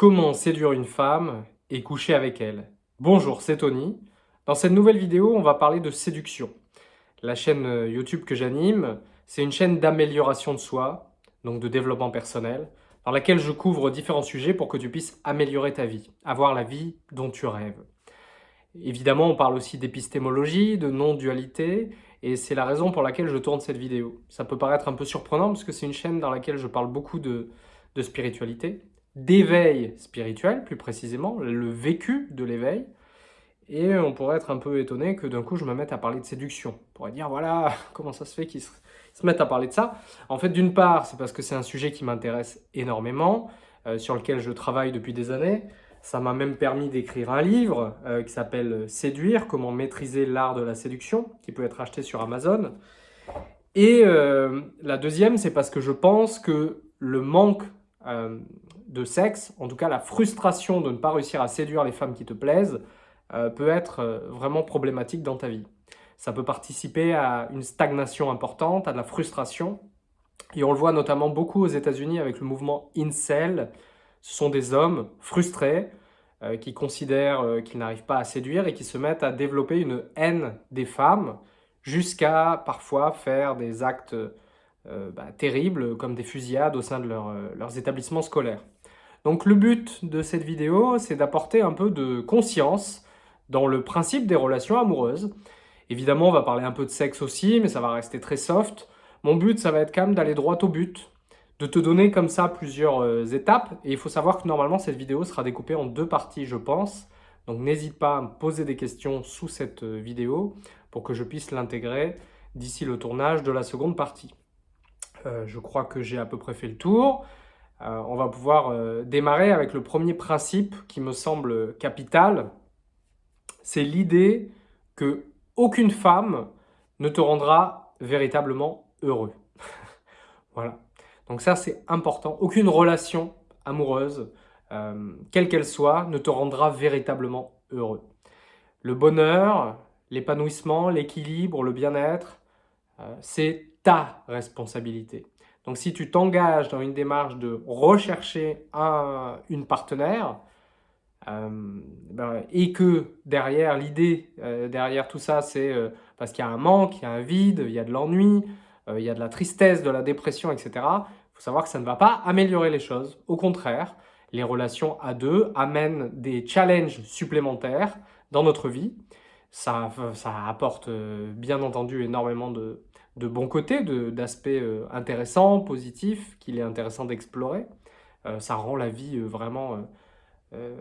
Comment séduire une femme et coucher avec elle Bonjour, c'est Tony. Dans cette nouvelle vidéo, on va parler de séduction. La chaîne euh, YouTube que j'anime, c'est une chaîne d'amélioration de soi, donc de développement personnel, dans laquelle je couvre différents sujets pour que tu puisses améliorer ta vie, avoir la vie dont tu rêves. Évidemment, on parle aussi d'épistémologie, de non-dualité, et c'est la raison pour laquelle je tourne cette vidéo. Ça peut paraître un peu surprenant parce que c'est une chaîne dans laquelle je parle beaucoup de, de spiritualité, d'éveil spirituel, plus précisément, le vécu de l'éveil. Et on pourrait être un peu étonné que d'un coup je me mette à parler de séduction. On pourrait dire, voilà, comment ça se fait qu'ils se, mettent à parler de ça En fait, d'une part, c'est parce que c'est un sujet qui m'intéresse énormément, euh, sur lequel je travaille depuis des années. Ça m'a même permis d'écrire un livre euh, qui s'appelle « Séduire, comment maîtriser l'art de la séduction », qui peut être acheté sur Amazon. Et euh, la deuxième, c'est parce que je pense que le manque de sexe, en tout cas la frustration de ne pas réussir à séduire les femmes qui te plaisent, euh, peut être euh, vraiment problématique dans ta vie. Ça peut participer à une stagnation importante, à de la frustration. Et on le voit notamment beaucoup aux États-Unis avec le mouvement Incel. Ce sont des hommes frustrés euh, qui considèrent qu'ils n'arrivent pas à séduire et qui se mettent à développer une haine des femmes jusqu'à parfois faire des actes bah, terribles comme des fusillades au sein de leurs établissements scolaires. Donc le but de cette vidéo, c'est d'apporter un peu de conscience dans le principe des relations amoureuses. Évidemment, on va parler un peu de sexe aussi, mais ça va rester très soft. Mon but, ça va être quand même d'aller droit au but, de te donner comme ça plusieurs euh, étapes. Et il faut savoir que normalement, cette vidéo sera découpée en deux parties, je pense. Donc n'hésite pas à me poser des questions sous cette euh, vidéo pour que je puisse l'intégrer d'ici le tournage de la seconde partie. Euh, je crois que j'ai à peu près fait le tour. Euh, on va pouvoir euh, démarrer avec le premier principe qui me semble capital. C'est l'idée que aucune femme ne te rendra véritablement heureux. voilà. Donc ça, c'est important. Aucune relation amoureuse, euh, quelle qu'elle soit, ne te rendra véritablement heureux. Le bonheur, l'épanouissement, l'équilibre, le bien-être, c'est ta responsabilité. Donc si tu t'engages dans une démarche de rechercher un, une partenaire, euh, ben, et que derrière, l'idée euh, derrière tout ça, c'est euh, parce qu'il y a un manque, il y a un vide, il y a de l'ennui, il y a de la tristesse, de la dépression, etc. Il faut savoir que ça ne va pas améliorer les choses. Au contraire, les relations à deux amènent des challenges supplémentaires dans notre vie. Ça, ça apporte bien entendu énormément de, de bons côtés, d'aspects euh, intéressants, positifs, qu'il est intéressant d'explorer. Euh, ça rend la vie euh, vraiment...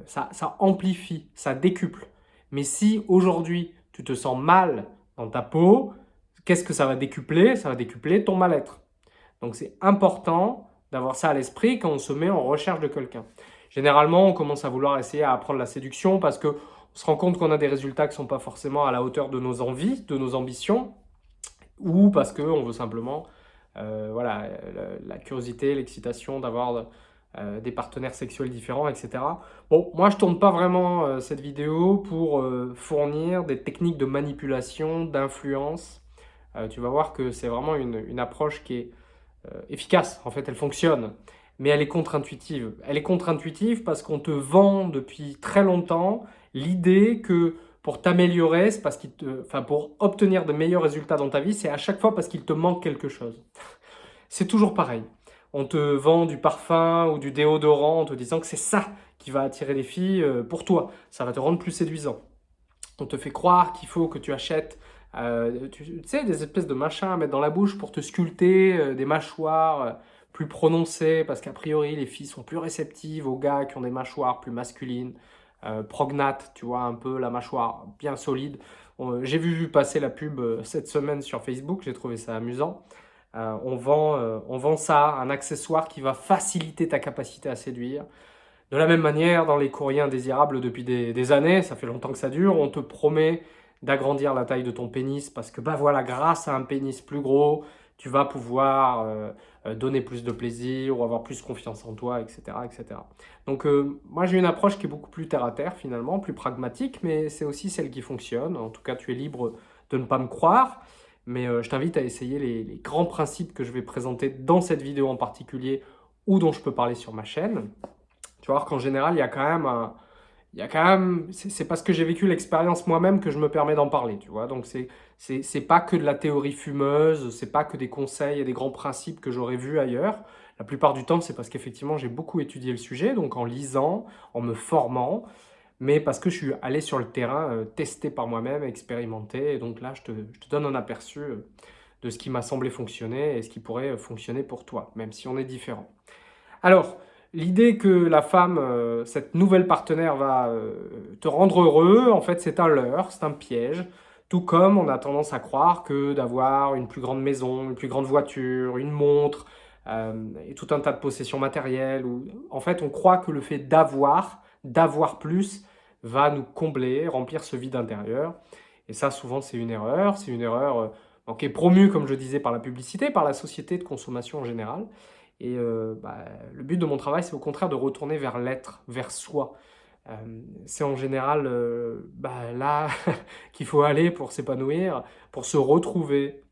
Ça, ça, amplifie, ça décuple. Mais si aujourd'hui, tu te sens mal dans ta peau, qu'est-ce que ça va décupler? Ça va décupler ton mal-être. Donc c'est important d'avoir ça à l'esprit quand on se met en recherche de quelqu'un. Généralement, on commence à vouloir essayer à apprendre la séduction parce qu'on se rend compte qu'on a des résultats qui ne sont pas forcément à la hauteur de nos envies, de nos ambitions ou parce qu'on veut simplement euh, voilà, la, curiosité, l'excitation d'avoir euh, des partenaires sexuels différents, etc. Bon, moi je tourne pas vraiment euh, cette vidéo pour fournir des techniques de manipulation, d'influence. tu vas voir que c'est vraiment une, approche qui est efficace, en fait elle fonctionne, mais elle est contre-intuitive. Elle est contre-intuitive parce qu'on te vend depuis très longtemps l'idée que pour t'améliorer, c'est parce qu'il te, enfin pour obtenir de meilleurs résultats dans ta vie, c'est à chaque fois parce qu'il te manque quelque chose. C'est toujours pareil. On te vend du parfum ou du déodorant en te disant que c'est ça qui va attirer les filles euh, pour toi. Ça va te rendre plus séduisant. On te fait croire qu'il faut que tu achètes euh, tu, sais, des espèces de machins à mettre dans la bouche pour te sculpter euh, des mâchoires plus prononcées, parce qu'a priori, les filles sont plus réceptives aux gars qui ont des mâchoires plus masculines. Euh, prognate, tu vois, un peu la mâchoire bien solide. J'ai vu passer la pub euh, cette semaine sur Facebook, j'ai trouvé ça amusant. Euh, on, vend, on vend ça, un accessoire qui va faciliter ta capacité à séduire. De la même manière, dans les courriers indésirables depuis des, des années, ça fait longtemps que ça dure, on te promet d'agrandir la taille de ton pénis parce que bah voilà, grâce à un pénis plus gros, tu vas pouvoir euh, euh, donner plus de plaisir ou avoir plus confiance en toi, etc. etc. Donc euh, moi j'ai une approche qui est beaucoup plus terre à terre finalement, plus pragmatique, mais c'est aussi celle qui fonctionne. En tout cas tu es libre de ne pas me croire, mais je t'invite à essayer les, les, grands principes que je vais présenter dans cette vidéo en particulier ou dont je peux parler sur ma chaîne. Tu vois qu'en général, il y a quand même un... Il y a quand même... C'est parce que j'ai vécu l'expérience moi-même que je me permets d'en parler, tu vois. Donc, c'est pas que de la théorie fumeuse, c'est pas que des conseils et des grands principes que j'aurais vus ailleurs. La plupart du temps, c'est parce qu'effectivement, j'ai beaucoup étudié le sujet, donc en lisant, en me formant, mais parce que je suis allé sur le terrain, euh, tester par moi-même, expérimenter. Et donc là, je te, je te, donne un aperçu euh, de ce qui m'a semblé fonctionner et ce qui pourrait euh, fonctionner pour toi, même si on est différent. Alors, l'idée que la femme, cette nouvelle partenaire, va te rendre heureux, en fait, c'est un leurre, c'est un piège. Tout comme on a tendance à croire que d'avoir une plus grande maison, une plus grande voiture, une montre, et tout un tas de possessions matérielles, ou en fait, on croit que le fait d'avoir, d'avoir plus, va nous combler, remplir ce vide intérieur. Et ça, souvent, c'est une erreur. C'est une erreur euh, qui est promue, comme je disais, par la publicité, par la société de consommation en général. Et euh, bah, le but de mon travail, c'est au contraire de retourner vers l'être, vers soi. Euh, c'est en général bah, là qu'il faut aller pour s'épanouir, pour se retrouver,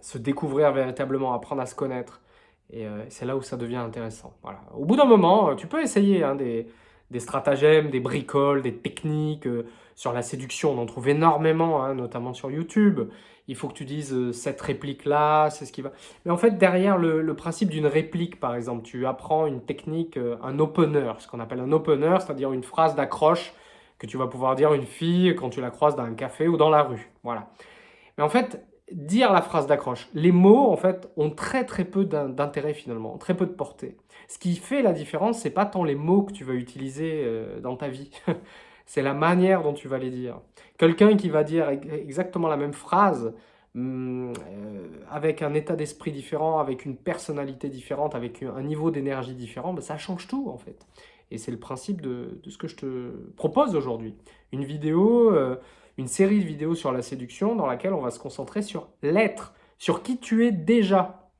se découvrir véritablement, apprendre à se connaître. Et c'est là où ça devient intéressant. Voilà. Au bout d'un moment, tu peux essayer hein, des, des stratagèmes, des bricoles, des techniques euh, sur la séduction. On en trouve énormément, hein, notamment sur YouTube. Il faut que tu dises euh, cette réplique-là, c'est ce qui va... Mais en fait, derrière le, principe d'une réplique, par exemple, tu apprends une technique, euh, un opener, ce qu'on appelle un opener, c'est-à-dire une phrase d'accroche que tu vas pouvoir dire à une fille quand tu la croises dans un café ou dans la rue. Voilà. Mais en fait, dire la phrase d'accroche. Les mots, en fait, ont très très peu d'intérêt finalement, très peu de portée. Ce qui fait la différence, c'est pas tant les mots que tu vas utiliser euh, dans ta vie, c'est la manière dont tu vas les dire. Quelqu'un qui va dire exactement la même phrase, hum, euh, avec un état d'esprit différent, avec une personnalité différente, avec un niveau d'énergie différent, ben, ça change tout en fait. Et c'est le principe de, ce que je te propose aujourd'hui. Une vidéo... Euh, une série de vidéos sur la séduction dans laquelle on va se concentrer sur l'être, sur qui tu es déjà.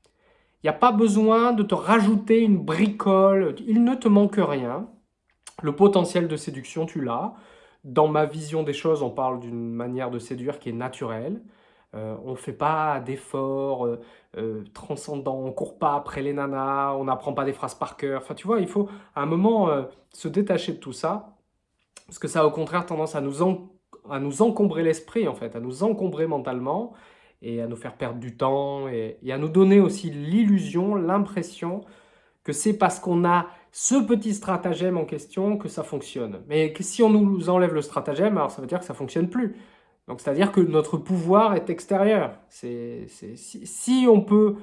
Il n'y a pas besoin de te rajouter une bricole, il ne te manque rien. Le potentiel de séduction, tu l'as. Dans ma vision des choses, on parle d'une manière de séduire qui est naturelle. Euh, on ne fait pas d'efforts euh, euh, transcendants, on ne court pas après les nanas, on n'apprend pas des phrases par cœur. Enfin, tu vois, il faut à un moment se détacher de tout ça, parce que ça a au contraire tendance à nous à nous encombrer l'esprit, en fait, à nous encombrer mentalement et à nous faire perdre du temps et, à nous donner aussi l'illusion, l'impression que c'est parce qu'on a ce petit stratagème en question que ça fonctionne. Mais si on nous enlève le stratagème, alors ça veut dire que ça ne fonctionne plus. Donc c'est-à-dire que notre pouvoir est extérieur. Si, on peut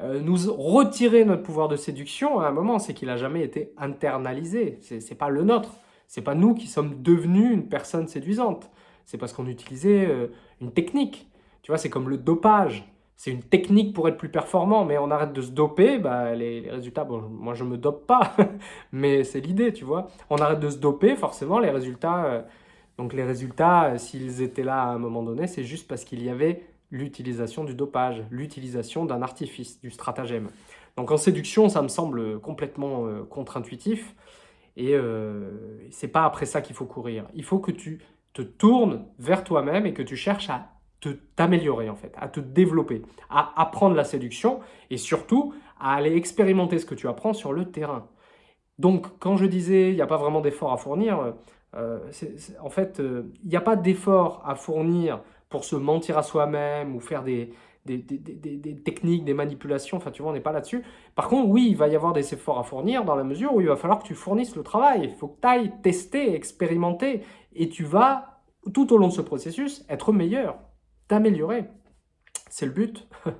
euh, nous retirer notre pouvoir de séduction, à un moment, c'est qu'il n'a jamais été internalisé. Ce n'est pas le nôtre. C'est pas nous qui sommes devenus une personne séduisante c'est parce qu'on utilisait euh, une technique. Tu vois, c'est comme le dopage. C'est une technique pour être plus performant, mais on arrête de se doper, bah, les, résultats, bon, moi je me dope pas, mais c'est l'idée, tu vois. On arrête de se doper, forcément, les résultats, euh, donc les résultats, euh, s'ils étaient là à un moment donné, c'est juste parce qu'il y avait l'utilisation du dopage, l'utilisation d'un artifice, du stratagème. Donc en séduction, ça me semble complètement contre-intuitif, et c'est pas après ça qu'il faut courir. Il faut que tu te tournes vers toi-même et que tu cherches à t'améliorer en fait, à te développer, à apprendre la séduction et surtout à aller expérimenter ce que tu apprends sur le terrain. Donc quand je disais il n'y a pas vraiment d'effort à fournir, euh, en fait euh, il n'y a pas d'effort à fournir pour se mentir à soi-même ou faire des, des, techniques, des manipulations, enfin tu vois, on n'est pas là-dessus. Par contre, oui, il va y avoir des efforts à fournir dans la mesure où il va falloir que tu fournisses le travail. Il faut que tu ailles tester, expérimenter, et tu vas, tout au long de ce processus, être meilleur, t'améliorer. C'est le but.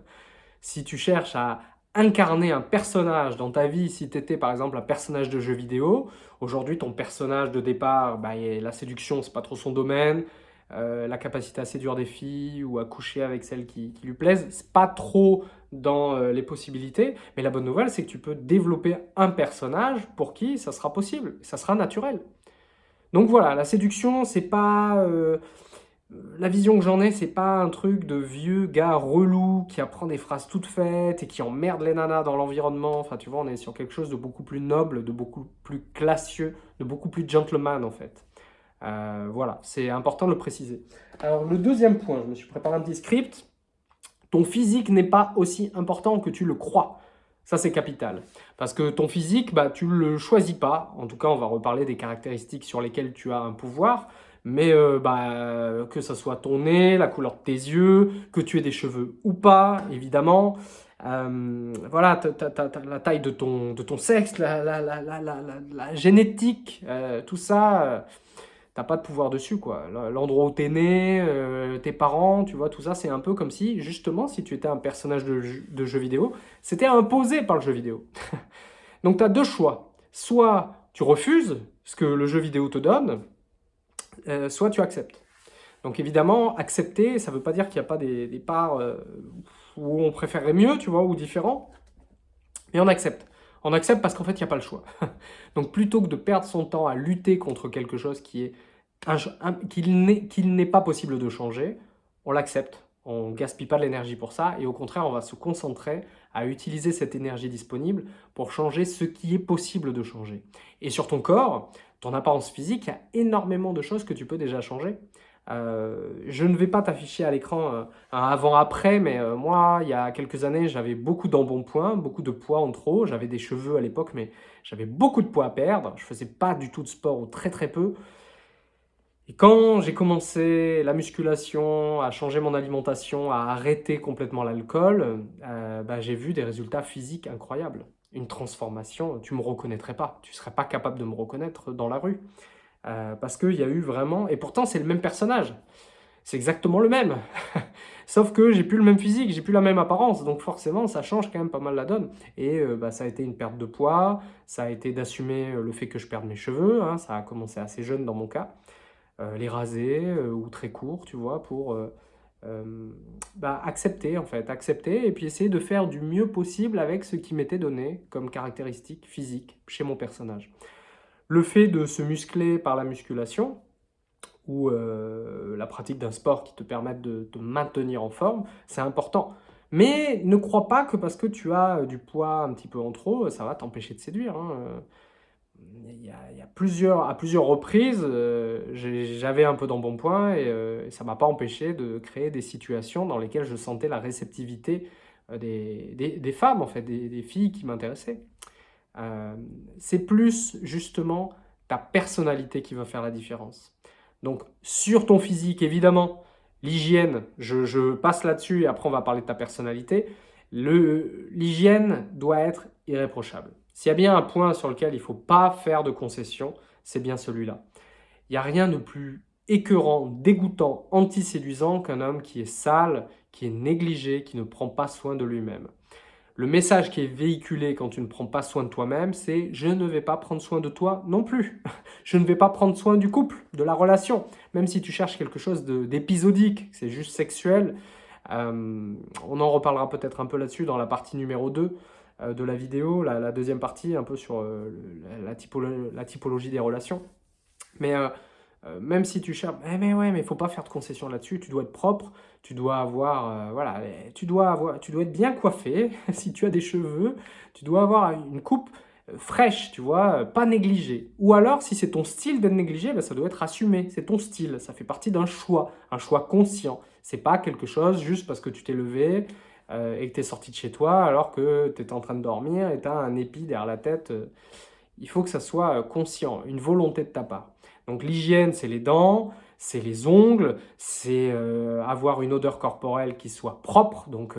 si tu cherches à incarner un personnage dans ta vie, si tu étais par exemple un personnage de jeu vidéo, aujourd'hui ton personnage de départ, bah, la séduction, c'est pas trop son domaine, euh, la capacité à séduire des filles ou à coucher avec celles qui, lui plaisent, c'est pas trop dans euh, les possibilités, mais la bonne nouvelle, c'est que tu peux développer un personnage pour qui ça sera possible, ça sera naturel. Donc voilà, la séduction, c'est pas... Euh, la vision que j'en ai, c'est pas un truc de vieux gars relou qui apprend des phrases toutes faites et qui emmerde les nanas dans l'environnement. Enfin, tu vois, on est sur quelque chose de beaucoup plus noble, de beaucoup plus classieux, de beaucoup plus gentleman, en fait. Euh, voilà, c'est important de le préciser. Alors, le deuxième point, je me suis préparé un petit script. Ton physique n'est pas aussi important que tu le crois. Ça, c'est capital. Parce que ton physique, bah, tu ne le choisis pas. En tout cas, on va reparler des caractéristiques sur lesquelles tu as un pouvoir. Mais euh, bah, que ce soit ton nez, la couleur de tes yeux, que tu aies des cheveux ou pas, évidemment. Euh, voilà, la taille de ton, de ton sexe, la, la, la, la génétique, euh, tout ça t'as pas de pouvoir dessus, quoi. L'endroit où t'es né, tes parents, tu vois, tout ça, c'est un peu comme si, justement, si tu étais un personnage de, de jeu vidéo, c'était imposé par le jeu vidéo. Donc tu as deux choix. Soit tu refuses ce que le jeu vidéo te donne, euh, soit tu acceptes. Donc évidemment, accepter, ça veut pas dire qu'il n'y a pas des, parts euh, où on préférerait mieux, tu vois, ou différent, mais on accepte. On accepte parce qu'en fait, il n'y a pas le choix. Donc plutôt que de perdre son temps à lutter contre quelque chose qui est qu'il n'est pas possible de changer, on l'accepte, on ne gaspille pas de l'énergie pour ça, et au contraire, on va se concentrer à utiliser cette énergie disponible pour changer ce qui est possible de changer. Et sur ton corps, ton apparence physique, il y a énormément de choses que tu peux déjà changer. Euh, je ne vais pas t'afficher à l'écran euh, un avant-après, mais euh, moi, il y a quelques années, j'avais beaucoup d'embonpoint, beaucoup de poids en trop. J'avais des cheveux à l'époque, mais j'avais beaucoup de poids à perdre. Je faisais pas du tout de sport ou très très peu. Et quand j'ai commencé la musculation, à changer mon alimentation, à arrêter complètement l'alcool, bah, j'ai vu des résultats physiques incroyables. Une transformation, tu ne me reconnaîtrais pas, tu ne serais pas capable de me reconnaître dans la rue. Euh, parce qu'il y a eu vraiment... Et pourtant, c'est le même personnage. C'est exactement le même. Sauf que j'ai plus le même physique, j'ai plus la même apparence. Donc forcément, ça change quand même pas mal la donne. Et euh, bah, ça a été une perte de poids, ça a été d'assumer le fait que je perde mes cheveux. Hein. ça a commencé assez jeune dans mon cas. Euh, les raser euh, ou très courts, tu vois, pour euh, bah, accepter en fait, accepter et puis essayer de faire du mieux possible avec ce qui m'était donné comme caractéristique physique chez mon personnage. Le fait de se muscler par la musculation, ou la pratique d'un sport qui te permette de te maintenir en forme, c'est important. Mais ne crois pas que parce que tu as du poids un petit peu en trop, ça va t'empêcher de séduire. Hein il y, a, plusieurs, à plusieurs reprises, euh, j'avais un peu d'embonpoint et, euh, et ça ne m'a pas empêché de créer des situations dans lesquelles je sentais la réceptivité euh, des, des, femmes, en fait, des, filles qui m'intéressaient. C'est plus justement ta personnalité qui va faire la différence. Donc sur ton physique, évidemment, l'hygiène, je, je, passe là-dessus et après on va parler de ta personnalité. L'hygiène doit être irréprochable. S'il y a bien un point sur lequel il ne faut pas faire de concession, c'est bien celui-là. Il n'y a rien de plus écœurant, dégoûtant, anti-séduisant qu'un homme qui est sale, qui est négligé, qui ne prend pas soin de lui-même. Le message qui est véhiculé quand tu ne prends pas soin de toi-même, c'est « je ne vais pas prendre soin de toi non plus ». Je ne vais pas prendre soin du couple, de la relation. Même si tu cherches quelque chose d'épisodique, c'est juste sexuel. Euh, on en reparlera peut-être un peu là-dessus dans la partie numéro 2. Euh, de la vidéo, la, deuxième partie, un peu sur euh, la, typologie des relations. Mais euh, même si tu cherches, eh, mais ouais, mais faut pas faire de concession là-dessus, tu dois être propre, tu dois avoir, voilà, tu dois, avoir, tu dois être bien coiffé, si tu as des cheveux, tu dois avoir une coupe fraîche, tu vois, pas négligée. Ou alors, si c'est ton style d'être négligé, ben, ça doit être assumé, c'est ton style, ça fait partie d'un choix, un choix conscient. C'est pas quelque chose juste parce que tu t'es levé, euh, et que tu es sorti de chez toi alors que tu étais en train de dormir et tu as un épi derrière la tête. Euh, il faut que ça soit euh, conscient, une volonté de ta part. Donc l'hygiène, c'est les dents, c'est les ongles, c'est avoir une odeur corporelle qui soit propre. Donc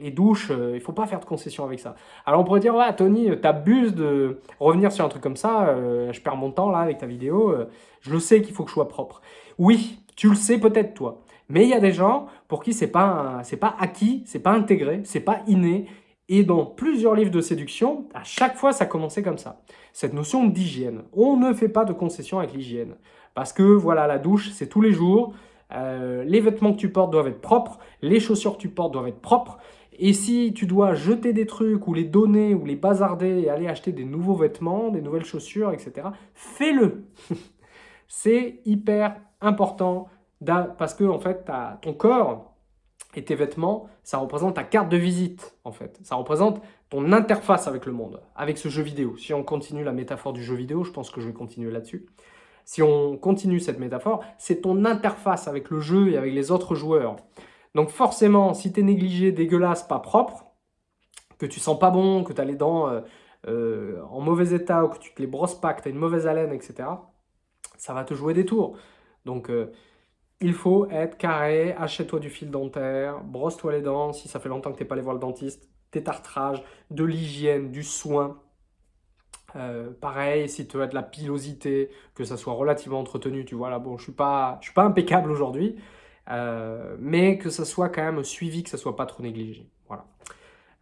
les douches, il ne faut pas faire de concession avec ça. Alors on pourrait dire, ouais Tony, t'abuses de revenir sur un truc comme ça, je perds mon temps là avec ta vidéo, je le sais qu'il faut que je sois propre. Oui, tu le sais peut-être toi. Mais il y a des gens pour qui c'est pas, pas acquis, c'est pas intégré, c'est pas inné. Et dans plusieurs livres de séduction, à chaque fois, ça commençait comme ça. Cette notion d'hygiène. On ne fait pas de concession avec l'hygiène. Parce que, voilà, la douche, c'est tous les jours. Euh, les vêtements que tu portes doivent être propres. Les chaussures que tu portes doivent être propres. Et si tu dois jeter des trucs ou les donner ou les bazarder et aller acheter des nouveaux vêtements, des nouvelles chaussures, etc., fais-le. c'est hyper important parce que en fait, ton corps et tes vêtements, ça représente ta carte de visite, en fait. Ça représente ton interface avec le monde, avec ce jeu vidéo. Si on continue la métaphore du jeu vidéo, je pense que je vais continuer là-dessus. Si on continue cette métaphore, c'est ton interface avec le jeu et avec les autres joueurs. Donc forcément, si tu es négligé, dégueulasse, pas propre, que tu sens pas bon, que tu as les dents euh, euh, en mauvais état, ou que tu te les brosses pas, que tu as une mauvaise haleine, etc., ça va te jouer des tours. Donc, euh, il faut être carré, achète-toi du fil dentaire, brosse-toi les dents, si ça fait longtemps que tu n'es pas allé voir le dentiste, détartrage, de l'hygiène, du soin. pareil, si tu as de la pilosité, que ça soit relativement entretenu, tu vois, là, bon, je ne suis, pas, impeccable aujourd'hui, mais que ça soit quand même suivi, que ça soit pas trop négligé. Voilà.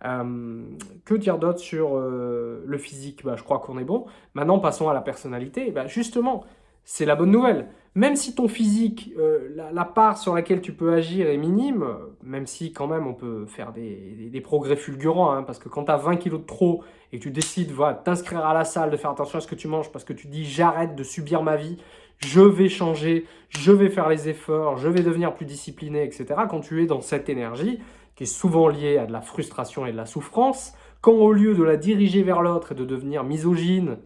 Euh, que dire d'autre sur euh, le physique? Bah, Je crois qu'on est bon. Maintenant, passons à la personnalité. Bah, justement, c'est la bonne nouvelle. Même si ton physique, euh, la, part sur laquelle tu peux agir est minime, même si quand même on peut faire des, progrès fulgurants, hein, parce que quand tu as 20 kilos de trop et que tu décides voilà, t'inscrire à la salle, de faire attention à ce que tu manges, parce que tu dis j'arrête de subir ma vie, je vais changer, je vais faire les efforts, je vais devenir plus discipliné, etc. Quand tu es dans cette énergie, qui est souvent liée à de la frustration et de la souffrance, quand au lieu de la diriger vers l'autre et de devenir misogyne,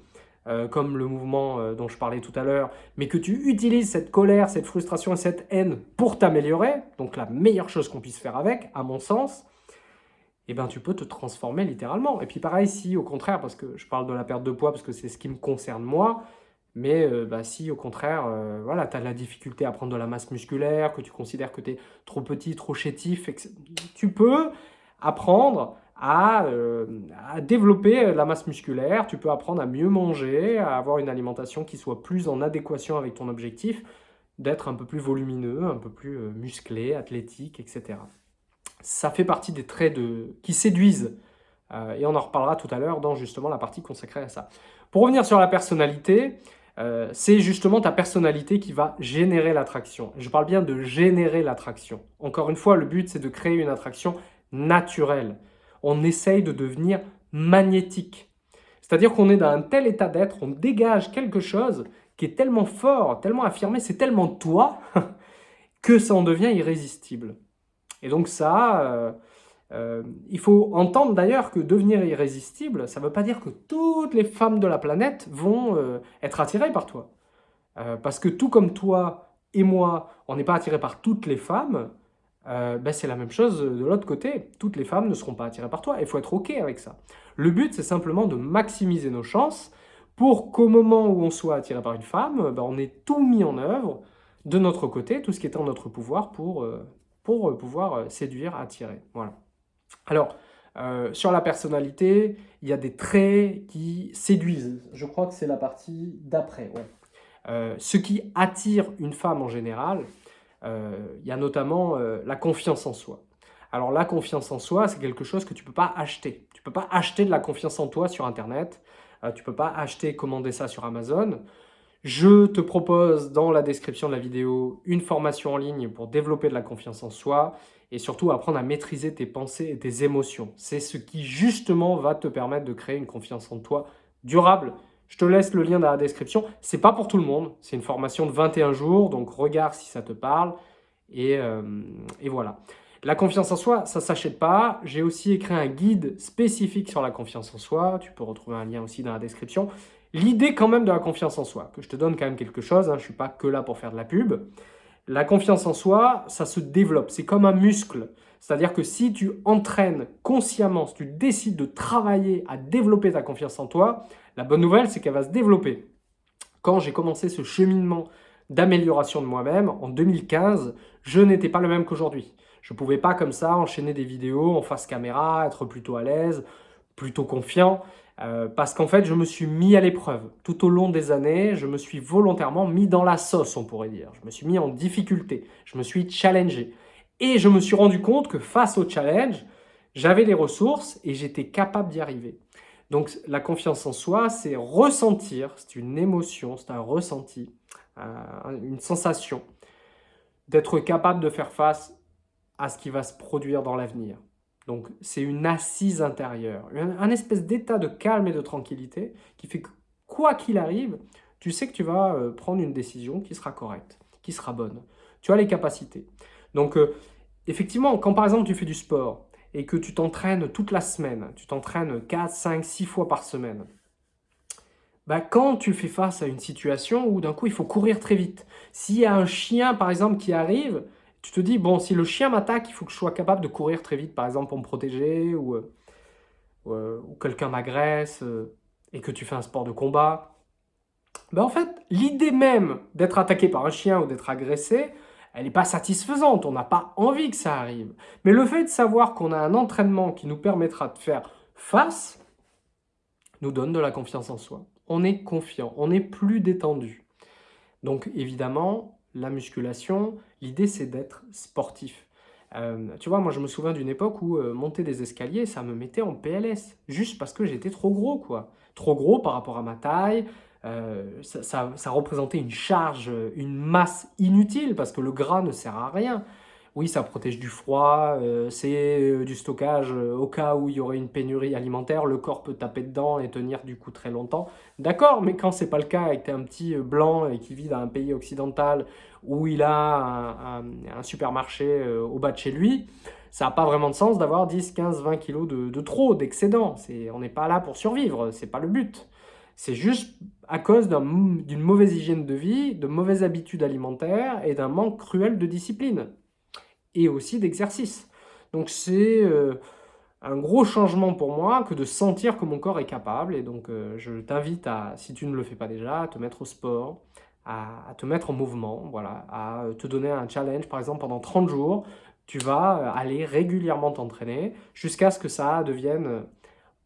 euh, comme le mouvement euh, dont je parlais tout à l'heure, mais que tu utilises cette colère, cette frustration et cette haine pour t'améliorer, donc la meilleure chose qu'on puisse faire avec, à mon sens, eh ben, tu peux te transformer littéralement. Et puis pareil, si au contraire, parce que je parle de la perte de poids, parce que c'est ce qui me concerne moi, mais euh, bah, si au contraire, voilà, tu as de la difficulté à prendre de la masse musculaire, que tu considères que tu es trop petit, trop chétif, tu peux apprendre à, euh, à, développer la masse musculaire, tu peux apprendre à mieux manger, à avoir une alimentation qui soit plus en adéquation avec ton objectif, d'être un peu plus volumineux, un peu plus musclé, athlétique, etc. Ça fait partie des traits qui séduisent, et on en reparlera tout à l'heure dans justement la partie consacrée à ça. Pour revenir sur la personnalité, euh, c'est justement ta personnalité qui va générer l'attraction. Je parle bien de générer l'attraction. Encore une fois, le but, c'est de créer une attraction naturelle. On essaye de devenir magnétique. C'est-à-dire qu'on est dans un tel état d'être, on dégage quelque chose qui est tellement fort, tellement affirmé, c'est tellement toi, que ça en devient irrésistible. Et donc ça, euh, euh, il faut entendre d'ailleurs que devenir irrésistible, ça ne veut pas dire que toutes les femmes de la planète vont euh, être attirées par toi. Parce que tout comme toi et moi, on n'est pas attirés par toutes les femmes, ben c'est la même chose de l'autre côté. Toutes les femmes ne seront pas attirées par toi. Il faut être OK avec ça. Le but, c'est simplement de maximiser nos chances pour qu'au moment où on soit attiré par une femme, ben on ait tout mis en œuvre de notre côté, tout ce qui est en notre pouvoir pour, pour pouvoir séduire, attirer. Voilà. Alors, euh, sur la personnalité, il y a des traits qui séduisent. Je crois que c'est la partie d'après. Euh, ce qui attire une femme en général, euh, il y a notamment la confiance en soi. Alors la confiance en soi, c'est quelque chose que tu ne peux pas acheter. Tu ne peux pas acheter de la confiance en toi sur Internet. tu ne peux pas acheter, commander ça sur Amazon. Je te propose dans la description de la vidéo une formation en ligne pour développer de la confiance en soi et surtout apprendre à maîtriser tes pensées et tes émotions. C'est ce qui justement va te permettre de créer une confiance en toi durable. Je te laisse le lien dans la description. C'est pas pour tout le monde, c'est une formation de 21 jours, donc regarde si ça te parle. Et, euh, voilà. La confiance en soi, ça ne s'achète pas. J'ai aussi écrit un guide spécifique sur la confiance en soi. Tu peux retrouver un lien aussi dans la description. L'idée quand même de la confiance en soi, que je te donne quand même quelque chose, hein, je ne suis pas que là pour faire de la pub. La confiance en soi, ça se développe, c'est comme un muscle. C'est-à-dire que si tu entraînes consciemment, si tu décides de travailler à développer ta confiance en toi, la bonne nouvelle, c'est qu'elle va se développer. Quand j'ai commencé ce cheminement d'amélioration de moi-même, en 2015, je n'étais pas le même qu'aujourd'hui. Je ne pouvais pas comme ça enchaîner des vidéos en face caméra, être plutôt à l'aise, plutôt confiant. Euh, parce qu'en fait, je me suis mis à l'épreuve. Tout au long des années, je me suis volontairement mis dans la sauce, on pourrait dire. Je me suis mis en difficulté, je me suis challengé. Et je me suis rendu compte que face au challenge, j'avais les ressources et j'étais capable d'y arriver. Donc la confiance en soi, c'est ressentir, c'est une émotion, c'est un ressenti, euh, une sensation d'être capable de faire face à ce qui va se produire dans l'avenir. Donc c'est une assise intérieure, un, espèce d'état de calme et de tranquillité qui fait que quoi qu'il arrive, tu sais que tu vas euh, prendre une décision qui sera correcte, qui sera bonne. Tu as les capacités. Donc euh, effectivement, quand par exemple tu fais du sport et que tu t'entraînes toute la semaine, tu t'entraînes 4, 5, 6 fois par semaine, bah, quand tu fais face à une situation où d'un coup il faut courir très vite, s'il y a un chien par exemple qui arrive, tu te dis, bon, si le chien m'attaque, il faut que je sois capable de courir très vite, par exemple, pour me protéger. ou euh, ou quelqu'un m'agresse, et que tu fais un sport de combat, ben en fait, l'idée même d'être attaqué par un chien ou d'être agressé, elle n'est pas satisfaisante, on n'a pas envie que ça arrive. Mais le fait de savoir qu'on a un entraînement qui nous permettra de faire face, nous donne de la confiance en soi. On est confiant, on est plus détendu. Donc évidemment, la musculation, l'idée c'est d'être sportif. Euh, tu vois, moi je me souviens d'une époque où euh, monter des escaliers, ça me mettait en PLS, juste parce que j'étais trop gros, quoi. Trop gros par rapport à ma taille, euh, ça, représentait une charge, une masse inutile, parce que le gras ne sert à rien. Oui, ça protège du froid, euh, c'est euh, du stockage au cas où il y aurait une pénurie alimentaire, le corps peut taper dedans et tenir du coup très longtemps. D'accord, mais quand c'est pas le cas et que un petit blanc et qui vit dans un pays occidental où il a un, supermarché au bas de chez lui, ça n'a pas vraiment de sens d'avoir 10, 15, 20 kilos de, de trop, d'excédent. On n'est pas là pour survivre, c'est pas le but. C'est juste à cause d'une mauvaise hygiène de vie, de mauvaises habitudes alimentaires et d'un manque cruel de discipline. Et aussi d'exercice. Donc c'est euh, un gros changement pour moi que de sentir que mon corps est capable. Et donc euh, je t'invite à, si tu ne le fais pas déjà, à te mettre au sport, à, à, te mettre en mouvement, voilà, à te donner un challenge. Par exemple, pendant 30 jours, tu vas aller régulièrement t'entraîner jusqu'à ce que ça devienne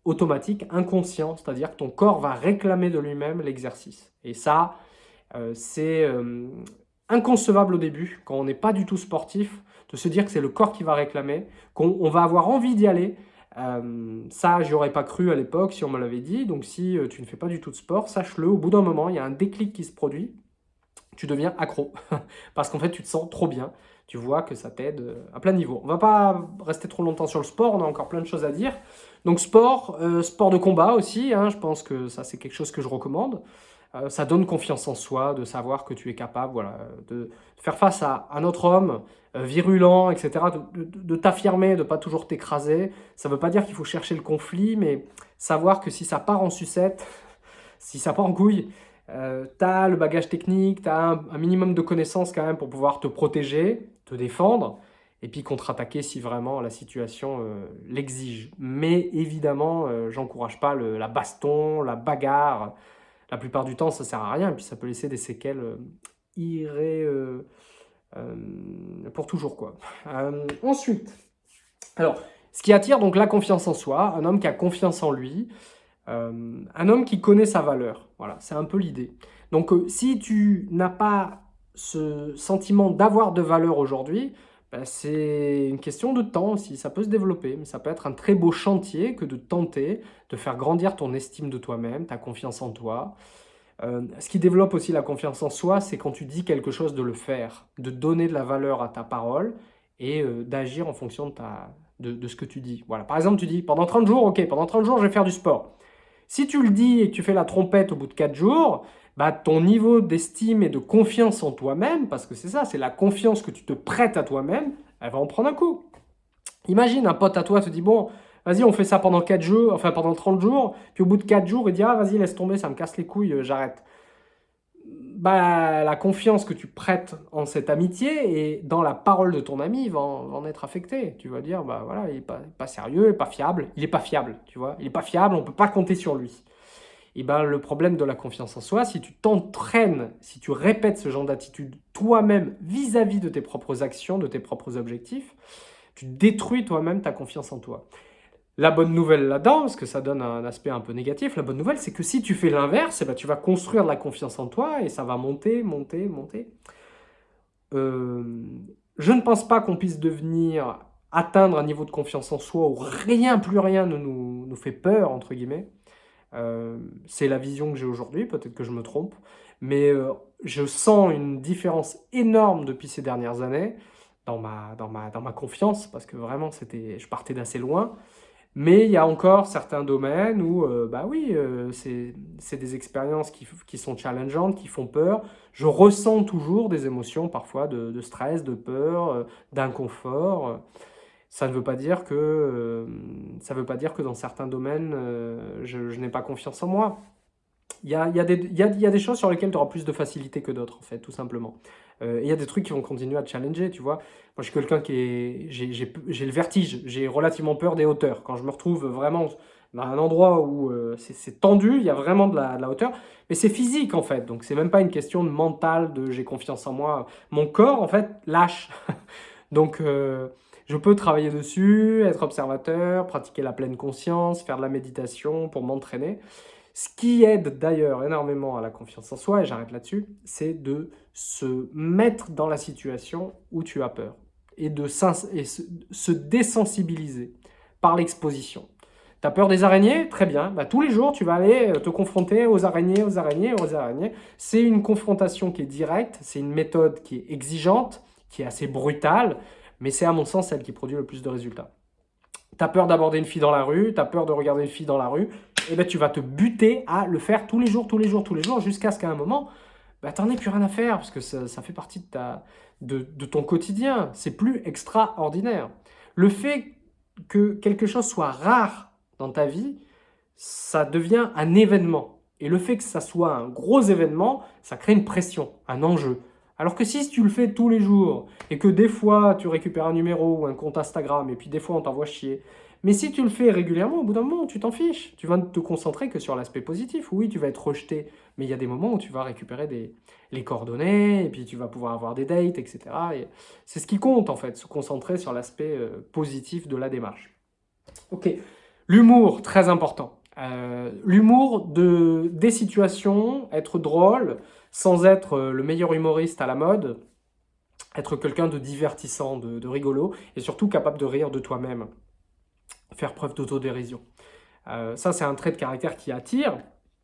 automatique, inconscient, c'est-à-dire que ton corps va réclamer de lui-même l'exercice. Et ça, euh, c'est euh, inconcevable au début, quand on n'est pas du tout sportif, de se dire que c'est le corps qui va réclamer, qu'on va avoir envie d'y aller. Euh, ça, j'y aurais pas cru à l'époque si on me l'avait dit. Donc si tu ne fais pas du tout de sport, sache-le, au bout d'un moment, il y a un déclic qui se produit. Tu deviens accro, parce qu'en fait, tu te sens trop bien. Tu vois que ça t'aide à plein niveau. On va pas rester trop longtemps sur le sport, on a encore plein de choses à dire. Donc sport, euh, sport de combat aussi, hein, je pense que ça c'est quelque chose que je recommande. Euh, ça donne confiance en soi, de savoir que tu es capable voilà, de faire face à un autre homme euh, virulent, etc., de, t'affirmer, de pas toujours t'écraser. Ça ne veut pas dire qu'il faut chercher le conflit, mais savoir que si ça part en sucette, si ça part en couille, tu as le bagage technique, tu as un, minimum de connaissances quand même pour pouvoir te protéger, te défendre, et puis contre-attaquer si vraiment la situation euh, l'exige. Mais évidemment, euh, j'encourage pas la baston, la bagarre. La plupart du temps, ça sert à rien, et puis ça peut laisser des séquelles euh, irré, pour toujours. quoi. ensuite, alors, ce qui attire donc la confiance en soi, un homme qui a confiance en lui, un homme qui connaît sa valeur. Voilà, c'est un peu l'idée. Donc, si tu n'as pas ce sentiment d'avoir de valeur aujourd'hui, bah, c'est une question de temps aussi, ça peut se développer, mais ça peut être un très beau chantier que de tenter de faire grandir ton estime de toi-même, ta confiance en toi. Euh, ce qui développe aussi la confiance en soi, c'est quand tu dis quelque chose de le faire, de donner de la valeur à ta parole et euh, d'agir en fonction de, ce que tu dis. Voilà. Par exemple, tu dis pendant 30 jours, ok, pendant 30 jours, je vais faire du sport. Si tu le dis et que tu fais la trompette au bout de 4 jours, bah, ton niveau d'estime et de confiance en toi-même, parce que c'est ça, c'est la confiance que tu te prêtes à toi-même, elle va en prendre un coup. Imagine, un pote à toi te dit, bon, vas-y, on fait ça pendant 4 jours, enfin pendant 30 jours, puis au bout de 4 jours, il dit, ah, vas-y, laisse tomber, ça me casse les couilles, euh, j'arrête. Bah, la confiance que tu prêtes en cette amitié et dans la parole de ton ami va en, être affectée. Tu vas dire, bah voilà, il n'est pas, pas, sérieux, il n'est pas fiable. Il n'est pas fiable, tu vois. Il n'est pas fiable, on ne peut pas compter sur lui eh ben, le problème de la confiance en soi, si tu t'entraînes, si tu répètes ce genre d'attitude toi-même vis-à-vis de tes propres actions, de tes propres objectifs, tu détruis toi-même ta confiance en toi. La bonne nouvelle là-dedans, parce que ça donne un aspect un peu négatif, la bonne nouvelle, c'est que si tu fais l'inverse, eh ben, tu vas construire de la confiance en toi et ça va monter, monter, monter. Euh, je ne pense pas qu'on puisse devenir, atteindre un niveau de confiance en soi où rien, plus rien ne nous, nous fait peur, entre guillemets. Euh, c'est la vision que j'ai aujourd'hui, peut-être que je me trompe, mais euh, je sens une différence énorme depuis ces dernières années dans ma, dans ma, dans ma confiance, parce que vraiment, je partais d'assez loin. Mais il y a encore certains domaines où, euh, bah oui, c'est des expériences qui, qui, sont challengeantes, qui font peur. Je ressens toujours des émotions parfois de stress, de peur, d'inconfort ça ne veut pas dire que, euh, ça veut pas dire que dans certains domaines, euh, je, n'ai pas confiance en moi. Il y a, y, a y, a, y a, des choses sur lesquelles tu auras plus de facilité que d'autres, en fait, tout simplement. Euh, il y a des trucs qui vont continuer à te challenger, tu vois. Moi, je suis quelqu'un qui est... J'ai le vertige, j'ai relativement peur des hauteurs. Quand je me retrouve vraiment dans un endroit où c'est tendu, il y a vraiment de la, hauteur, mais c'est physique en fait, donc c'est même pas une question de mental, de j'ai confiance en moi. Mon corps en fait lâche. donc je peux travailler dessus, être observateur, pratiquer la pleine conscience, faire de la méditation pour m'entraîner. Ce qui aide d'ailleurs énormément à la confiance en soi, et j'arrête là-dessus, c'est de se mettre dans la situation où tu as peur et de se désensibiliser par l'exposition. Tu as peur des araignées? Très bien. Bah, tous les jours, tu vas aller euh, te confronter aux araignées, aux araignées, aux araignées. C'est une confrontation qui est directe, c'est une méthode qui est exigeante, qui est assez brutale, mais c'est à mon sens celle qui produit le plus de résultats. Tu as peur d'aborder une fille dans la rue, tu as peur de regarder une fille dans la rue, et eh ben tu vas te buter à le faire tous les jours, tous les jours, tous les jours, jusqu'à ce qu'à un moment, bah, tu n'en aies plus rien à faire, parce que ça, fait partie de, ta, de, de ton quotidien. C'est plus extraordinaire. Le fait que quelque chose soit rare dans ta vie, ça devient un événement. Et le fait que ça soit un gros événement, ça crée une pression, un enjeu. Alors que si tu le fais tous les jours et que des fois tu récupères un numéro ou un compte Instagram et puis des fois on t'envoie chier, mais si tu le fais régulièrement, au bout d'un moment, tu t'en fiches. Tu vas te concentrer que sur l'aspect positif. Oui, tu vas être rejeté, mais il y a des moments où tu vas récupérer les coordonnées et puis tu vas pouvoir avoir des dates, etc. C'est ce qui compte en fait, se concentrer sur l'aspect euh, positif de la démarche. Ok, l'humour, très important. Euh, l'humour de, des situations, être drôle, sans être euh, le meilleur humoriste à la mode, être quelqu'un de divertissant, de, rigolo, et surtout capable de rire de toi-même, faire preuve d'autodérision. Euh, ça, c'est un trait de caractère qui attire,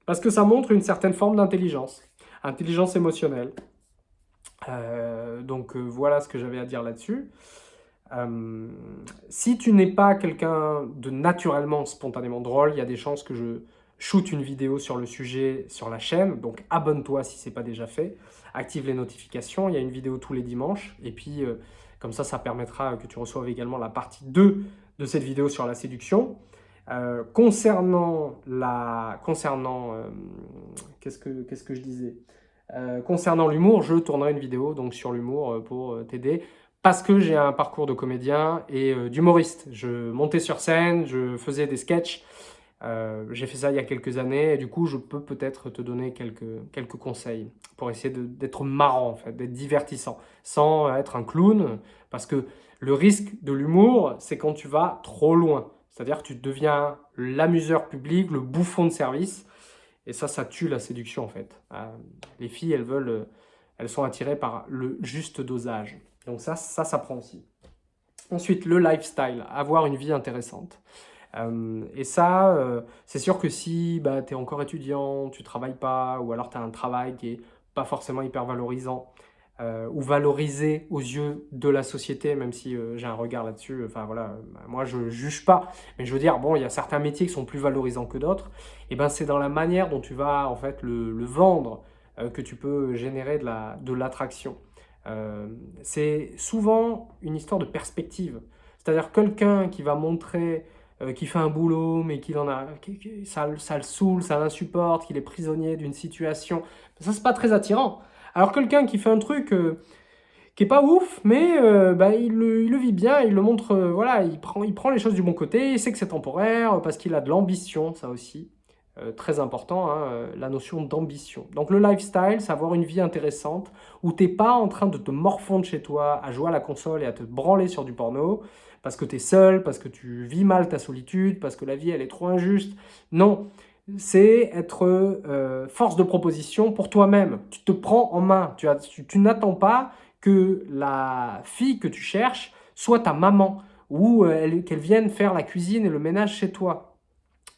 parce que ça montre une certaine forme d'intelligence, intelligence émotionnelle. donc voilà ce que j'avais à dire là-dessus. Euh, si tu n'es pas quelqu'un de naturellement, spontanément drôle, il y a des chances que je shoot une vidéo sur le sujet sur la chaîne. Donc abonne-toi si ce n'est pas déjà fait. Active les notifications, il y a une vidéo tous les dimanches. Et puis euh, comme ça, ça permettra que tu reçoives également la partie 2 de cette vidéo sur la séduction. Euh, concernant la, concernant, qu'est-ce que, que je disais? Concernant l'humour, je tournerai une vidéo donc sur l'humour pour t'aider parce que j'ai un parcours de comédien et euh, d'humoriste. Je montais sur scène, je faisais des sketchs. Euh, j'ai fait ça il y a quelques années et du coup, je peux peut-être te donner quelques, quelques conseils pour essayer d'être marrant, d'être divertissant, sans être un clown. Parce que le risque de l'humour, c'est quand tu vas trop loin. C'est-à-dire que tu deviens l'amuseur public, le bouffon de service. Et ça, ça tue la séduction, en fait. Euh, les filles, elles veulent, elles sont attirées par le juste dosage. Donc ça, ça, ça prend aussi. Ensuite, le lifestyle, avoir une vie intéressante. Euh, et ça, euh, c'est sûr que si bah, tu es encore étudiant, tu travailles pas, ou alors tu as un travail qui est pas forcément hyper valorisant, euh, ou valorisé aux yeux de la société, même si j'ai un regard là-dessus, enfin voilà, moi je juge pas, mais je veux dire, bon, il y a certains métiers qui sont plus valorisants que d'autres, et ben c'est dans la manière dont tu vas en fait le, vendre que tu peux générer de l'attraction. La, de c'est souvent une histoire de perspective. C'est-à-dire quelqu'un qui va montrer euh, qu'il fait un boulot, mais qu'il en a, ça, le saoule, ça l'insupporte, qu'il est prisonnier d'une situation. Ça, c'est pas très attirant. Alors quelqu'un qui fait un truc euh, qui est pas ouf, mais bah, il, le, vit bien, il le montre, voilà, il prend, il prend les choses du bon côté, il sait que c'est temporaire, parce qu'il a de l'ambition, ça aussi. Euh, très important, hein, euh, la notion d'ambition. Donc le lifestyle, c'est avoir une vie intéressante où tu n'es pas en train de te morfondre chez toi à jouer à la console et à te branler sur du porno parce que tu es seul, parce que tu vis mal ta solitude, parce que la vie elle est trop injuste. Non, c'est être euh, force de proposition pour toi-même. Tu te prends en main. Tu, n'attends pas que la fille que tu cherches soit ta maman ou qu'elle vienne faire la cuisine et le ménage chez toi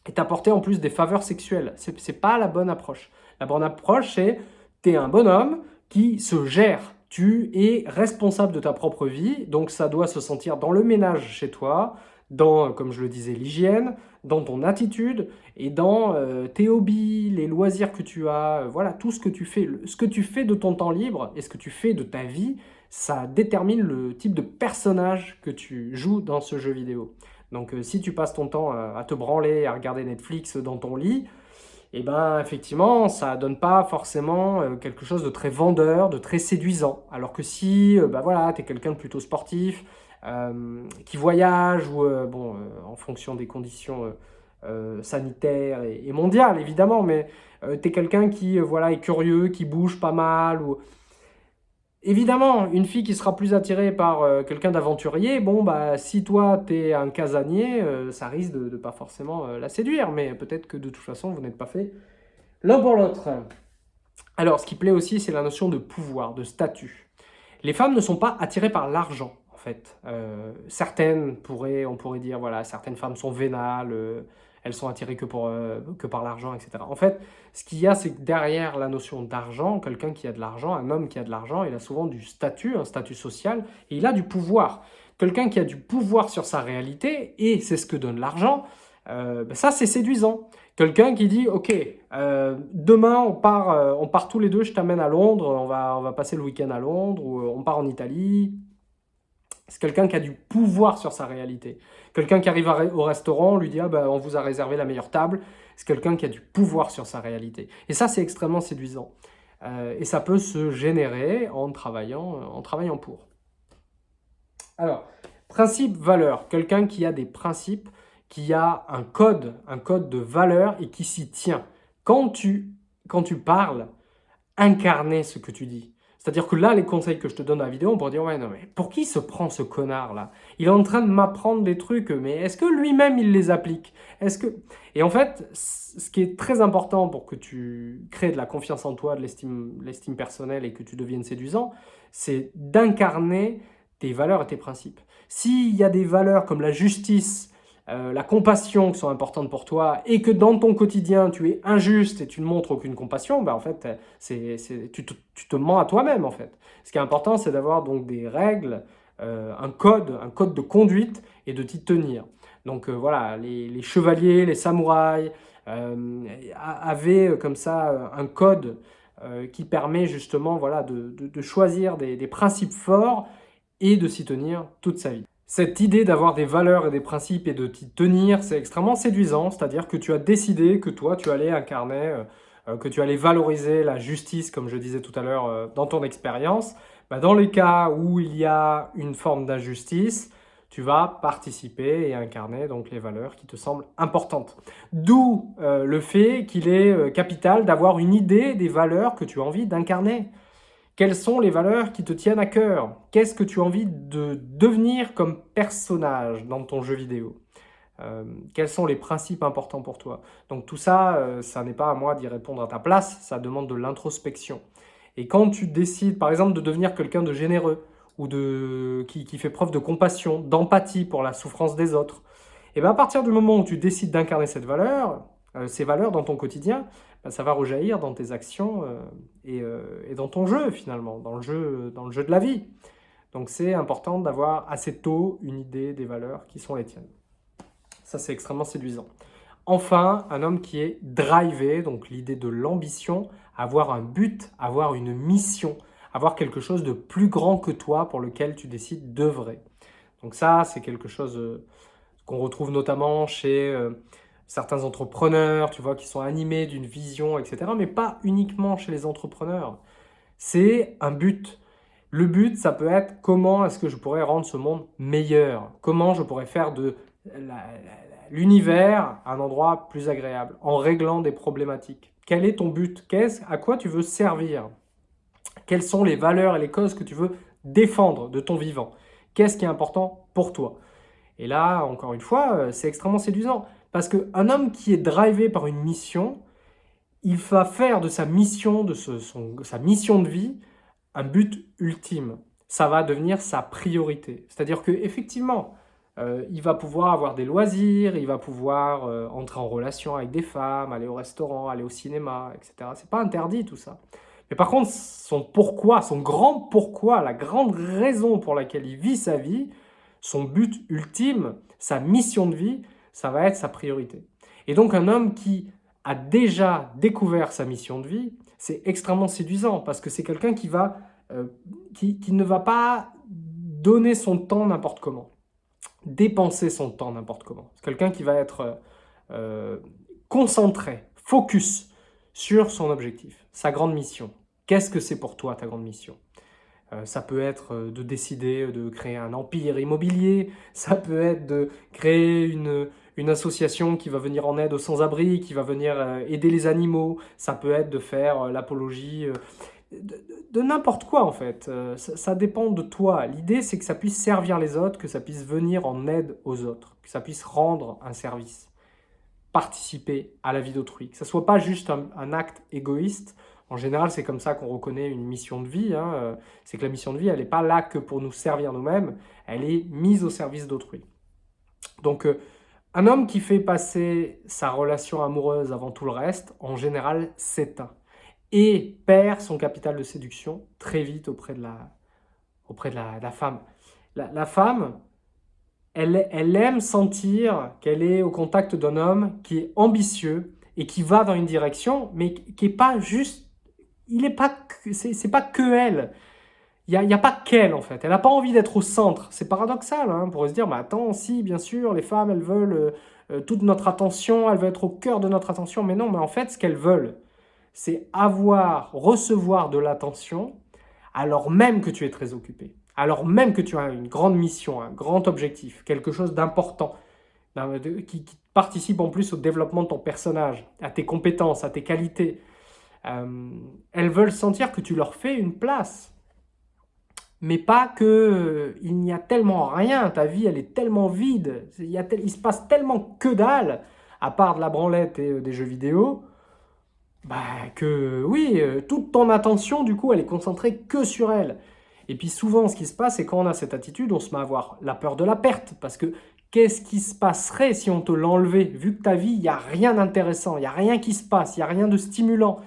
et t'apporter en plus des faveurs sexuelles. Ce n'est pas la bonne approche. La bonne approche, c'est tu es un bonhomme qui se gère. Tu es responsable de ta propre vie, donc ça doit se sentir dans le ménage chez toi, dans, comme je le disais, l'hygiène, dans ton attitude et dans euh, tes hobbies, les loisirs que tu as, euh, voilà, tout ce que tu fais. Ce que tu fais de ton temps libre et ce que tu fais de ta vie, ça détermine le type de personnage que tu joues dans ce jeu vidéo. Donc euh, si tu passes ton temps à te branler, à regarder Netflix dans ton lit, et eh ben effectivement, ça donne pas forcément euh, quelque chose de très vendeur, de très séduisant. Alors que si bah voilà, tu quelqu'un de plutôt sportif, qui voyage, ou bon, en fonction des conditions sanitaire et, mondiale, évidemment, mais tu quelqu'un qui voilà, est curieux, qui bouge pas mal, ou Évidemment, une fille qui sera plus attirée par euh, quelqu'un d'aventurier, bon, bah, si toi, t'es un casanier, euh, ça risque de ne pas forcément euh, la séduire, mais peut-être que de toute façon, vous n'êtes pas fait l'un pour l'autre. Alors, ce qui plaît aussi, c'est la notion de pouvoir, de statut. Les femmes ne sont pas attirées par l'argent, en fait. certaines pourraient, on pourrait dire, voilà, certaines femmes sont vénales, elles sont attirées que, euh, par l'argent, etc. En fait, ce qu'il y a, c'est que derrière la notion d'argent, quelqu'un qui a de l'argent, un homme qui a de l'argent, il a souvent du statut, un statut social, et il a du pouvoir. Quelqu'un qui a du pouvoir sur sa réalité, et c'est ce que donne l'argent, euh, ben ça c'est séduisant. Quelqu'un qui dit, ok, euh, demain on part, on part tous les deux, je t'amène à Londres, on va, on va passer le week-end à Londres, ou on part en Italie, c'est quelqu'un qui a du pouvoir sur sa réalité. Quelqu'un qui arrive au restaurant, on lui dit ah ben, on vous a réservé la meilleure table ». C'est quelqu'un qui a du pouvoir sur sa réalité. Et ça, c'est extrêmement séduisant. Euh, et ça peut se générer en travaillant, en travaillant pour. Alors, principe, valeur. Quelqu'un qui a des principes, qui a un code, un code de valeur et qui s'y tient. Quand tu, quand parles, incarner ce que tu dis. C'est-à-dire que là, les conseils que je te donne dans la vidéo, on pourrait dire « Ouais, non, mais pour qui se prend ce connard-là? Il est en train de m'apprendre des trucs, mais est-ce que lui-même, il les applique? Est-ce que... Et en fait, ce qui est très important pour que tu crées de la confiance en toi, de l'estime personnelle et que tu deviennes séduisant, c'est d'incarner tes valeurs et tes principes. S'il y a des valeurs comme la justice, euh, la compassion qui sont importantes pour toi et que dans ton quotidien tu es injuste et tu ne montres aucune compassion, ben en fait, c'est tu, te, tu, te, mens à toi-même en fait. Ce qui est important, c'est d'avoir donc des règles, euh, un code, un code de conduite et de t'y tenir. Donc euh, voilà, les, chevaliers, les samouraïs avaient comme ça un code qui permet justement voilà, de, de, choisir des, des principes forts et de s'y tenir toute sa vie. Cette idée d'avoir des valeurs et des principes et de t'y tenir, c'est extrêmement séduisant, c'est-à-dire que tu as décidé que toi, tu allais incarner, euh, euh, que tu allais valoriser la justice, comme je disais tout à l'heure, euh, dans ton expérience. Bah, dans les cas où il y a une forme d'injustice, tu vas participer et incarner donc les valeurs qui te semblent importantes. D'où le fait qu'il est capital d'avoir une idée des valeurs que tu as envie d'incarner. Quelles sont les valeurs qui te tiennent à cœur? Qu'est-ce que tu as envie de devenir comme personnage dans ton jeu vidéo? Euh, Quels sont les principes importants pour toi? Donc tout ça, euh, ça n'est pas à moi d'y répondre à ta place, ça demande de l'introspection. Et quand tu décides, par exemple, de devenir quelqu'un de généreux, ou de, qui, fait preuve de compassion, d'empathie pour la souffrance des autres, et bien à partir du moment où tu décides d'incarner cette valeur, euh, ces valeurs dans ton quotidien, ça va rejaillir dans tes actions euh, euh, et, dans ton jeu finalement, dans le jeu, dans le jeu de la vie. Donc c'est important d'avoir assez tôt une idée des valeurs qui sont les tiennes. Ça c'est extrêmement séduisant. Enfin, un homme qui est drivé, donc l'idée de l'ambition, avoir un but, avoir une mission, avoir quelque chose de plus grand que toi pour lequel tu décides d'œuvrer. Donc ça, c'est quelque chose qu'on retrouve notamment chez certains entrepreneurs, tu vois, qui sont animés d'une vision, etc. Mais pas uniquement chez les entrepreneurs. C'est un but. Le but, ça peut être comment est-ce que je pourrais rendre ce monde meilleur? Comment je pourrais faire de l'univers un endroit plus agréable en réglant des problématiques Quel est ton but? À quoi tu veux servir? Quelles sont les valeurs et les causes que tu veux défendre de ton vivant? Qu'est-ce qui est important pour toi? Et là, encore une fois, euh, c'est extrêmement séduisant. Parce qu'un homme qui est drivé par une mission, il va faire de sa mission, de sa mission de vie, un but ultime. Ça va devenir sa priorité. C'est-à-dire qu'effectivement, euh, il va pouvoir avoir des loisirs, il va pouvoir euh, entrer en relation avec des femmes, aller au restaurant, aller au cinéma, etc. C'est pas interdit tout ça. Mais par contre, son pourquoi, son grand pourquoi, la grande raison pour laquelle il vit sa vie, son but ultime, sa mission de vie, ça va être sa priorité. Et donc un homme qui a déjà découvert sa mission de vie, c'est extrêmement séduisant parce que c'est quelqu'un qui, euh, qui, ne va pas donner son temps n'importe comment, dépenser son temps n'importe comment. C'est quelqu'un qui va être euh, concentré, focus sur son objectif, sa grande mission. Qu'est-ce que c'est pour toi ta grande mission? Euh, ça peut être euh, de décider de créer un empire immobilier, ça peut être de créer une, une association qui va venir en aide aux sans-abri, qui va venir euh, aider les animaux. Ça peut être de faire euh, l'apologie de, n'importe quoi en fait. Ça, dépend de toi. L'idée c'est que ça puisse servir les autres, que ça puisse venir en aide aux autres, que ça puisse rendre un service, participer à la vie d'autrui, que ça soit pas juste un acte égoïste en général, c'est comme ça qu'on reconnaît une mission de vie. Hein, euh, c'est que la mission de vie, elle n'est pas là que pour nous servir nous-mêmes, elle est mise au service d'autrui. Donc, euh, un homme qui fait passer sa relation amoureuse avant tout le reste, en général, s'éteint et perd son capital de séduction très vite auprès de la, auprès de la, femme. La, femme, elle, elle aime sentir qu'elle est au contact d'un homme qui est ambitieux et qui va dans une direction, mais qui n'est pas juste il est pas, c'est pas que elle. Il n'y a, pas qu'elle, en fait. Elle n'a pas envie d'être au centre. C'est paradoxal, hein, pour se dire, bah, attends, si, bien sûr, les femmes, elles veulent euh, euh, toute notre attention, elles veulent être au cœur de notre attention. Mais non, mais en fait, ce qu'elles veulent, c'est avoir, recevoir de l'attention, alors même que tu es très occupé, alors même que tu as une grande mission, un grand objectif, quelque chose d'important, qui, qui participe en plus au développement de ton personnage, à tes compétences, à tes qualités, euh, elles veulent sentir que tu leur fais une place. Mais pas que euh, il n'y a tellement rien, ta vie elle est tellement vide, il, se passe tellement que dalle, à part de la branlette et euh, des jeux vidéo, bah que oui, toute ton attention du coup elle est concentrée que sur elle. Et puis souvent ce qui se passe c'est quand on a cette attitude, on se met à avoir la peur de la perte, parce que qu'est-ce qui se passerait si on te l'enlevait? Vu que ta vie, il n'y a rien d'intéressant, il n'y a rien qui se passe, il n'y a rien de stimulant,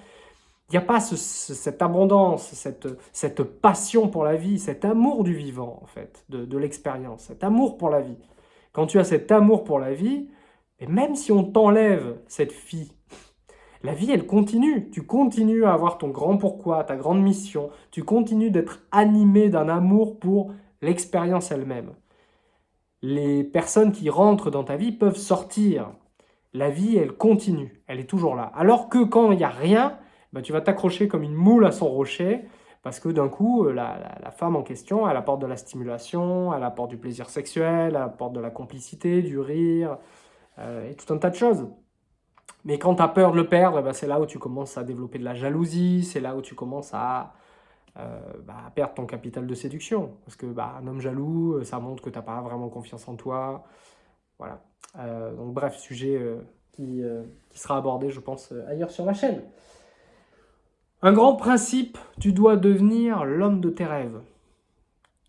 il n'y a pas cette abondance, cette, passion pour la vie, cet amour du vivant, en fait, de, l'expérience, cet amour pour la vie. Quand tu as cet amour pour la vie, et même si on t'enlève cette fille, la vie, elle continue. Tu continues à avoir ton grand pourquoi, ta grande mission. Tu continues d'être animé d'un amour pour l'expérience elle-même. Les personnes qui rentrent dans ta vie peuvent sortir. La vie, elle continue. Elle est toujours là. Alors que quand il n'y a rien, bah, tu vas t'accrocher comme une moule à son rocher, parce que d'un coup, euh, la, femme en question, elle apporte de la stimulation, elle apporte du plaisir sexuel, elle apporte de la complicité, du rire, euh, et tout un tas de choses. Mais quand tu as peur de le perdre, bah, c'est là où tu commences à développer de la jalousie, c'est là où tu commences à, euh, bah, perdre ton capital de séduction. Parce que un homme jaloux, ça montre que tu n'as pas vraiment confiance en toi. Voilà. donc bref, sujet qui, qui, sera abordé, je pense, ailleurs sur la chaîne. Un grand principe, tu dois devenir l'homme de tes rêves.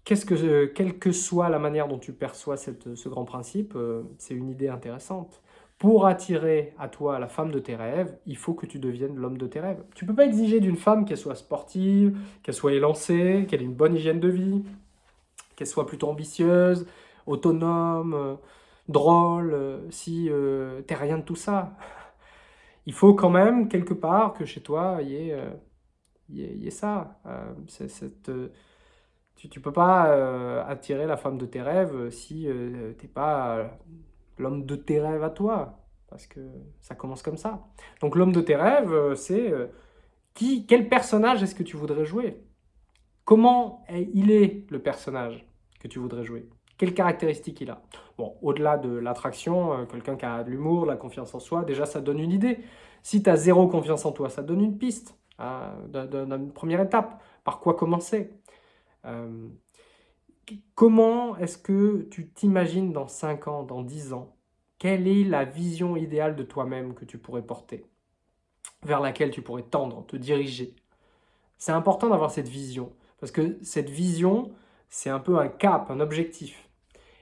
Quelle que soit la manière dont tu perçois ce grand principe, euh, c'est une idée intéressante. Pour attirer à toi la femme de tes rêves, il faut que tu deviennes l'homme de tes rêves. Tu ne peux pas exiger d'une femme qu'elle soit sportive, qu'elle soit élancée, qu'elle ait une bonne hygiène de vie, qu'elle soit plutôt ambitieuse, autonome, euh, drôle, euh, si tu n'es rien de tout ça il faut quand même, quelque part, que chez toi, il y ait, euh, y ait, ça. Euh, euh, tu ne peux pas attirer la femme de tes rêves si tu n'es pas l'homme de tes rêves à toi. Parce que ça commence comme ça. Donc l'homme de tes rêves, c'est qui, quel personnage est-ce que tu voudrais jouer? Comment il est le personnage que tu voudrais jouer? Quelles caractéristiques il a? Bon, au-delà de l'attraction, euh, quelqu'un qui a de l'humour, la confiance en soi, déjà ça donne une idée. Si tu as zéro confiance en toi, ça donne une piste, hein, d'une première étape. Par quoi commencer? Euh, Comment est-ce que tu t'imagines dans 5 ans, dans 10 ans? Quelle est la vision idéale de toi-même que tu pourrais porter? Vers laquelle tu pourrais tendre, te diriger? C'est important d'avoir cette vision, parce que cette vision, c'est un peu un cap, un objectif.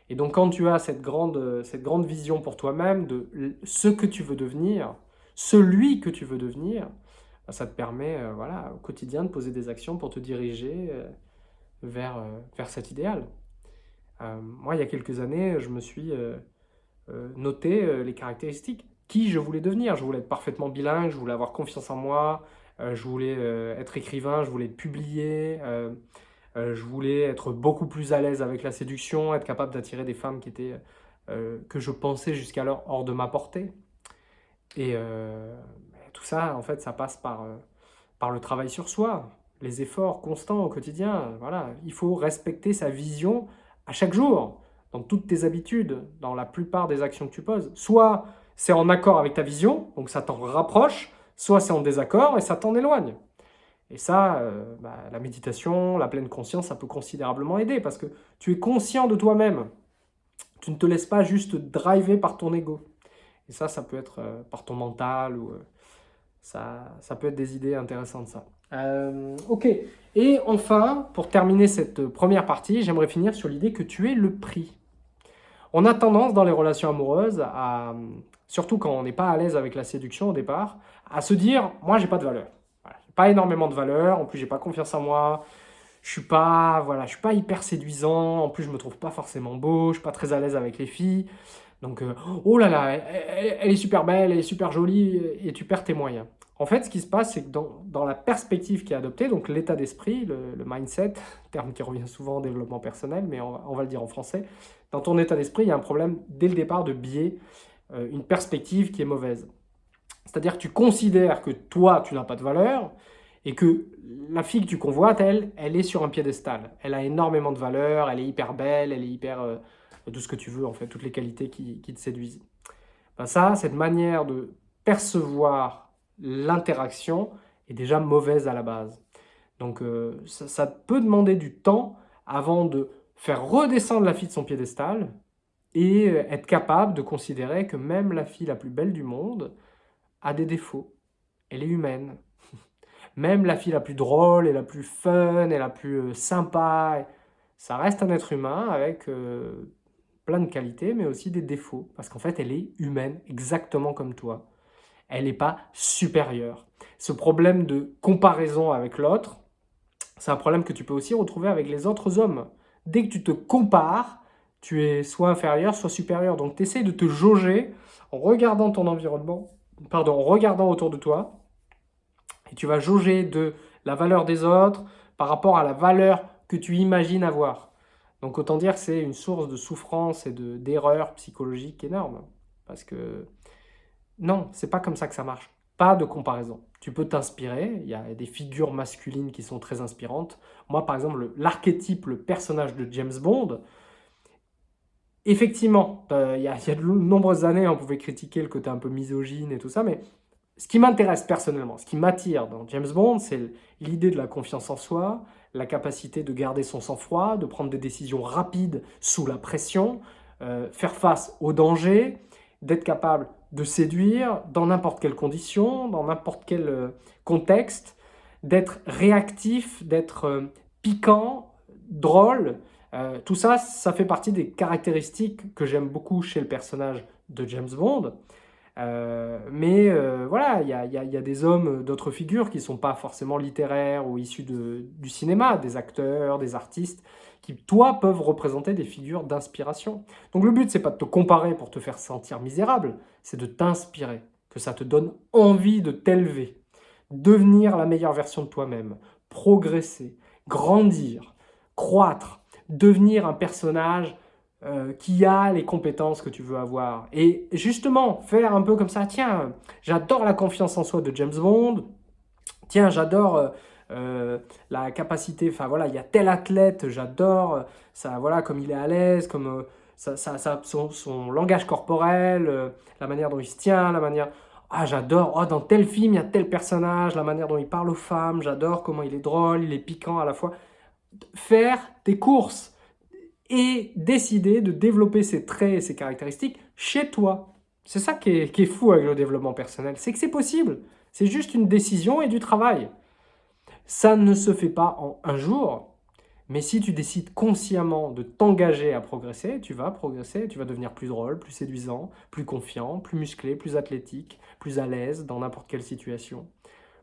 Et donc quand tu as cette grande, cette grande vision pour toi-même de ce que tu veux devenir, celui que tu veux devenir, bah, ça te permet euh, voilà, au quotidien de poser des actions pour te diriger euh, vers, euh, vers cet idéal. moi, il y a quelques années, je me suis noté les caractéristiques. Qui je voulais devenir? Je voulais être parfaitement bilingue, je voulais avoir confiance en moi, je voulais être écrivain, je voulais publier, euh, je voulais être beaucoup plus à l'aise avec la séduction, être capable d'attirer des femmes qui étaient, euh, que je pensais jusqu'alors hors de ma portée. Et euh, tout ça, en fait, ça passe par, par le travail sur soi, les efforts constants au quotidien. Voilà, il faut respecter sa vision à chaque jour. dans toutes tes habitudes, dans la plupart des actions que tu poses. Soit c'est en accord avec ta vision, donc ça t'en rapproche, soit c'est en désaccord et ça t'en éloigne. Et ça, euh, bah, la méditation, la pleine conscience, ça peut considérablement aider parce que tu es conscient de toi-même. Tu ne te laisses pas juste driver par ton ego. Et ça, ça peut être euh, par ton mental ou euh, ça, peut être des idées intéressantes, ça. ok. Et enfin, pour terminer cette première partie, j'aimerais finir sur l'idée que tu es le prix. On a tendance dans les relations amoureuses, surtout quand on n'est pas à l'aise avec la séduction au départ, à se dire « moi, j'ai pas de valeur » pas énormément de valeur, en plus j'ai pas confiance en moi, je suis pas, voilà, je suis pas hyper séduisant, en plus je me trouve pas forcément beau, je suis pas très à l'aise avec les filles, donc euh, oh là là, elle, est super belle, elle est super jolie, et tu perds tes moyens. En fait, ce qui se passe, c'est que dans, la perspective qui est adoptée, donc l'état d'esprit, le, mindset, terme qui revient souvent en développement personnel, mais on, va le dire en français, dans ton état d'esprit, il y a un problème dès le départ de biais, euh, une perspective qui est mauvaise. C'est-à-dire que tu considères que toi, tu n'as pas de valeur et que la fille que tu convoites, elle, elle est sur un piédestal. Elle a énormément de valeur, elle est hyper belle, elle est hyper... Euh, tout ce que tu veux, en fait, toutes les qualités qui, te séduisent. Ben ça, cette manière de percevoir l'interaction est déjà mauvaise à la base. Donc, euh, ça, ça peut demander du temps avant de faire redescendre la fille de son piédestal et euh, être capable de considérer que même la fille la plus belle du monde, a des défauts. Elle est humaine. Même la fille la plus drôle et la plus fun et la plus euh, sympa, ça reste un être humain avec euh, plein de qualités, mais aussi des défauts. Parce qu'en fait, elle est humaine, exactement comme toi. Elle n'est pas supérieure. Ce problème de comparaison avec l'autre, c'est un problème que tu peux aussi retrouver avec les autres hommes. Dès que tu te compares, tu es soit inférieur, soit supérieur. Donc, tu essaies de te jauger en regardant ton environnement pardon, regardant autour de toi, et tu vas jauger de la valeur des autres par rapport à la valeur que tu imagines avoir. Donc autant dire que c'est une source de souffrance et d'erreurs psychologiques énormes. Parce que non, c'est pas comme ça que ça marche. Pas de comparaison. Tu peux t'inspirer, il y a des figures masculines qui sont très inspirantes. Moi, par exemple, l'archétype, le personnage de James Bond, Effectivement, euh, il y, a, de nombreuses années, on pouvait critiquer le côté un peu misogyne et tout ça, mais ce qui m'intéresse personnellement, ce qui m'attire dans James Bond, c'est l'idée de la confiance en soi, la capacité de garder son sang-froid, de prendre des décisions rapides sous la pression, euh, faire face aux dangers, d'être capable de séduire dans n'importe quelle condition, dans n'importe quel euh, contexte, d'être réactif, d'être piquant, drôle, euh, tout ça, ça fait partie des caractéristiques que j'aime beaucoup chez le personnage de James Bond. Euh, mais euh, voilà, il y a, des hommes d'autres figures qui ne sont pas forcément littéraires ou issus du cinéma, des acteurs, des artistes, qui, toi, peuvent représenter des figures d'inspiration. Donc le but, c'est pas de te comparer pour te faire sentir misérable, c'est de t'inspirer, que ça te donne envie de t'élever, devenir la meilleure version de toi-même, progresser, grandir, croître, devenir un personnage euh, qui a les compétences que tu veux avoir. Et justement, faire un peu comme ça, tiens, j'adore la confiance en soi de James Bond, tiens, j'adore euh, euh, la capacité, enfin voilà, il y a tel athlète, j'adore, ça, voilà, comme il est à l'aise, comme ça, ça, son, langage corporel, la manière dont il se tient, la manière... Ah, j'adore, oh, dans tel film, il y a tel personnage, la manière dont il parle aux femmes, j'adore comment il est drôle, il est piquant à la fois faire tes courses et décider de développer ces traits et ces caractéristiques chez toi. C'est ça qui est, fou avec le développement personnel, c'est que c'est possible. C'est juste une décision et du travail. Ça ne se fait pas en un jour, mais si tu décides consciemment de t'engager à progresser, tu vas progresser, tu vas devenir plus drôle, plus séduisant, plus confiant, plus musclé, plus athlétique, plus à l'aise dans n'importe quelle situation,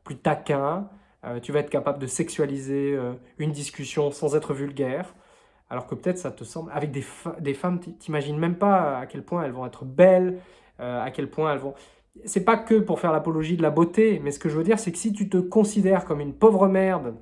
plus taquin, euh, tu vas être capable de sexualiser euh, une discussion sans être vulgaire, alors que peut-être ça te semble... Avec des, des femmes, t'imagines même pas à quel point elles vont être belles, euh, à quel point elles vont... C'est pas que pour faire l'apologie de la beauté, mais ce que je veux dire, c'est que si tu te considères comme une pauvre merde,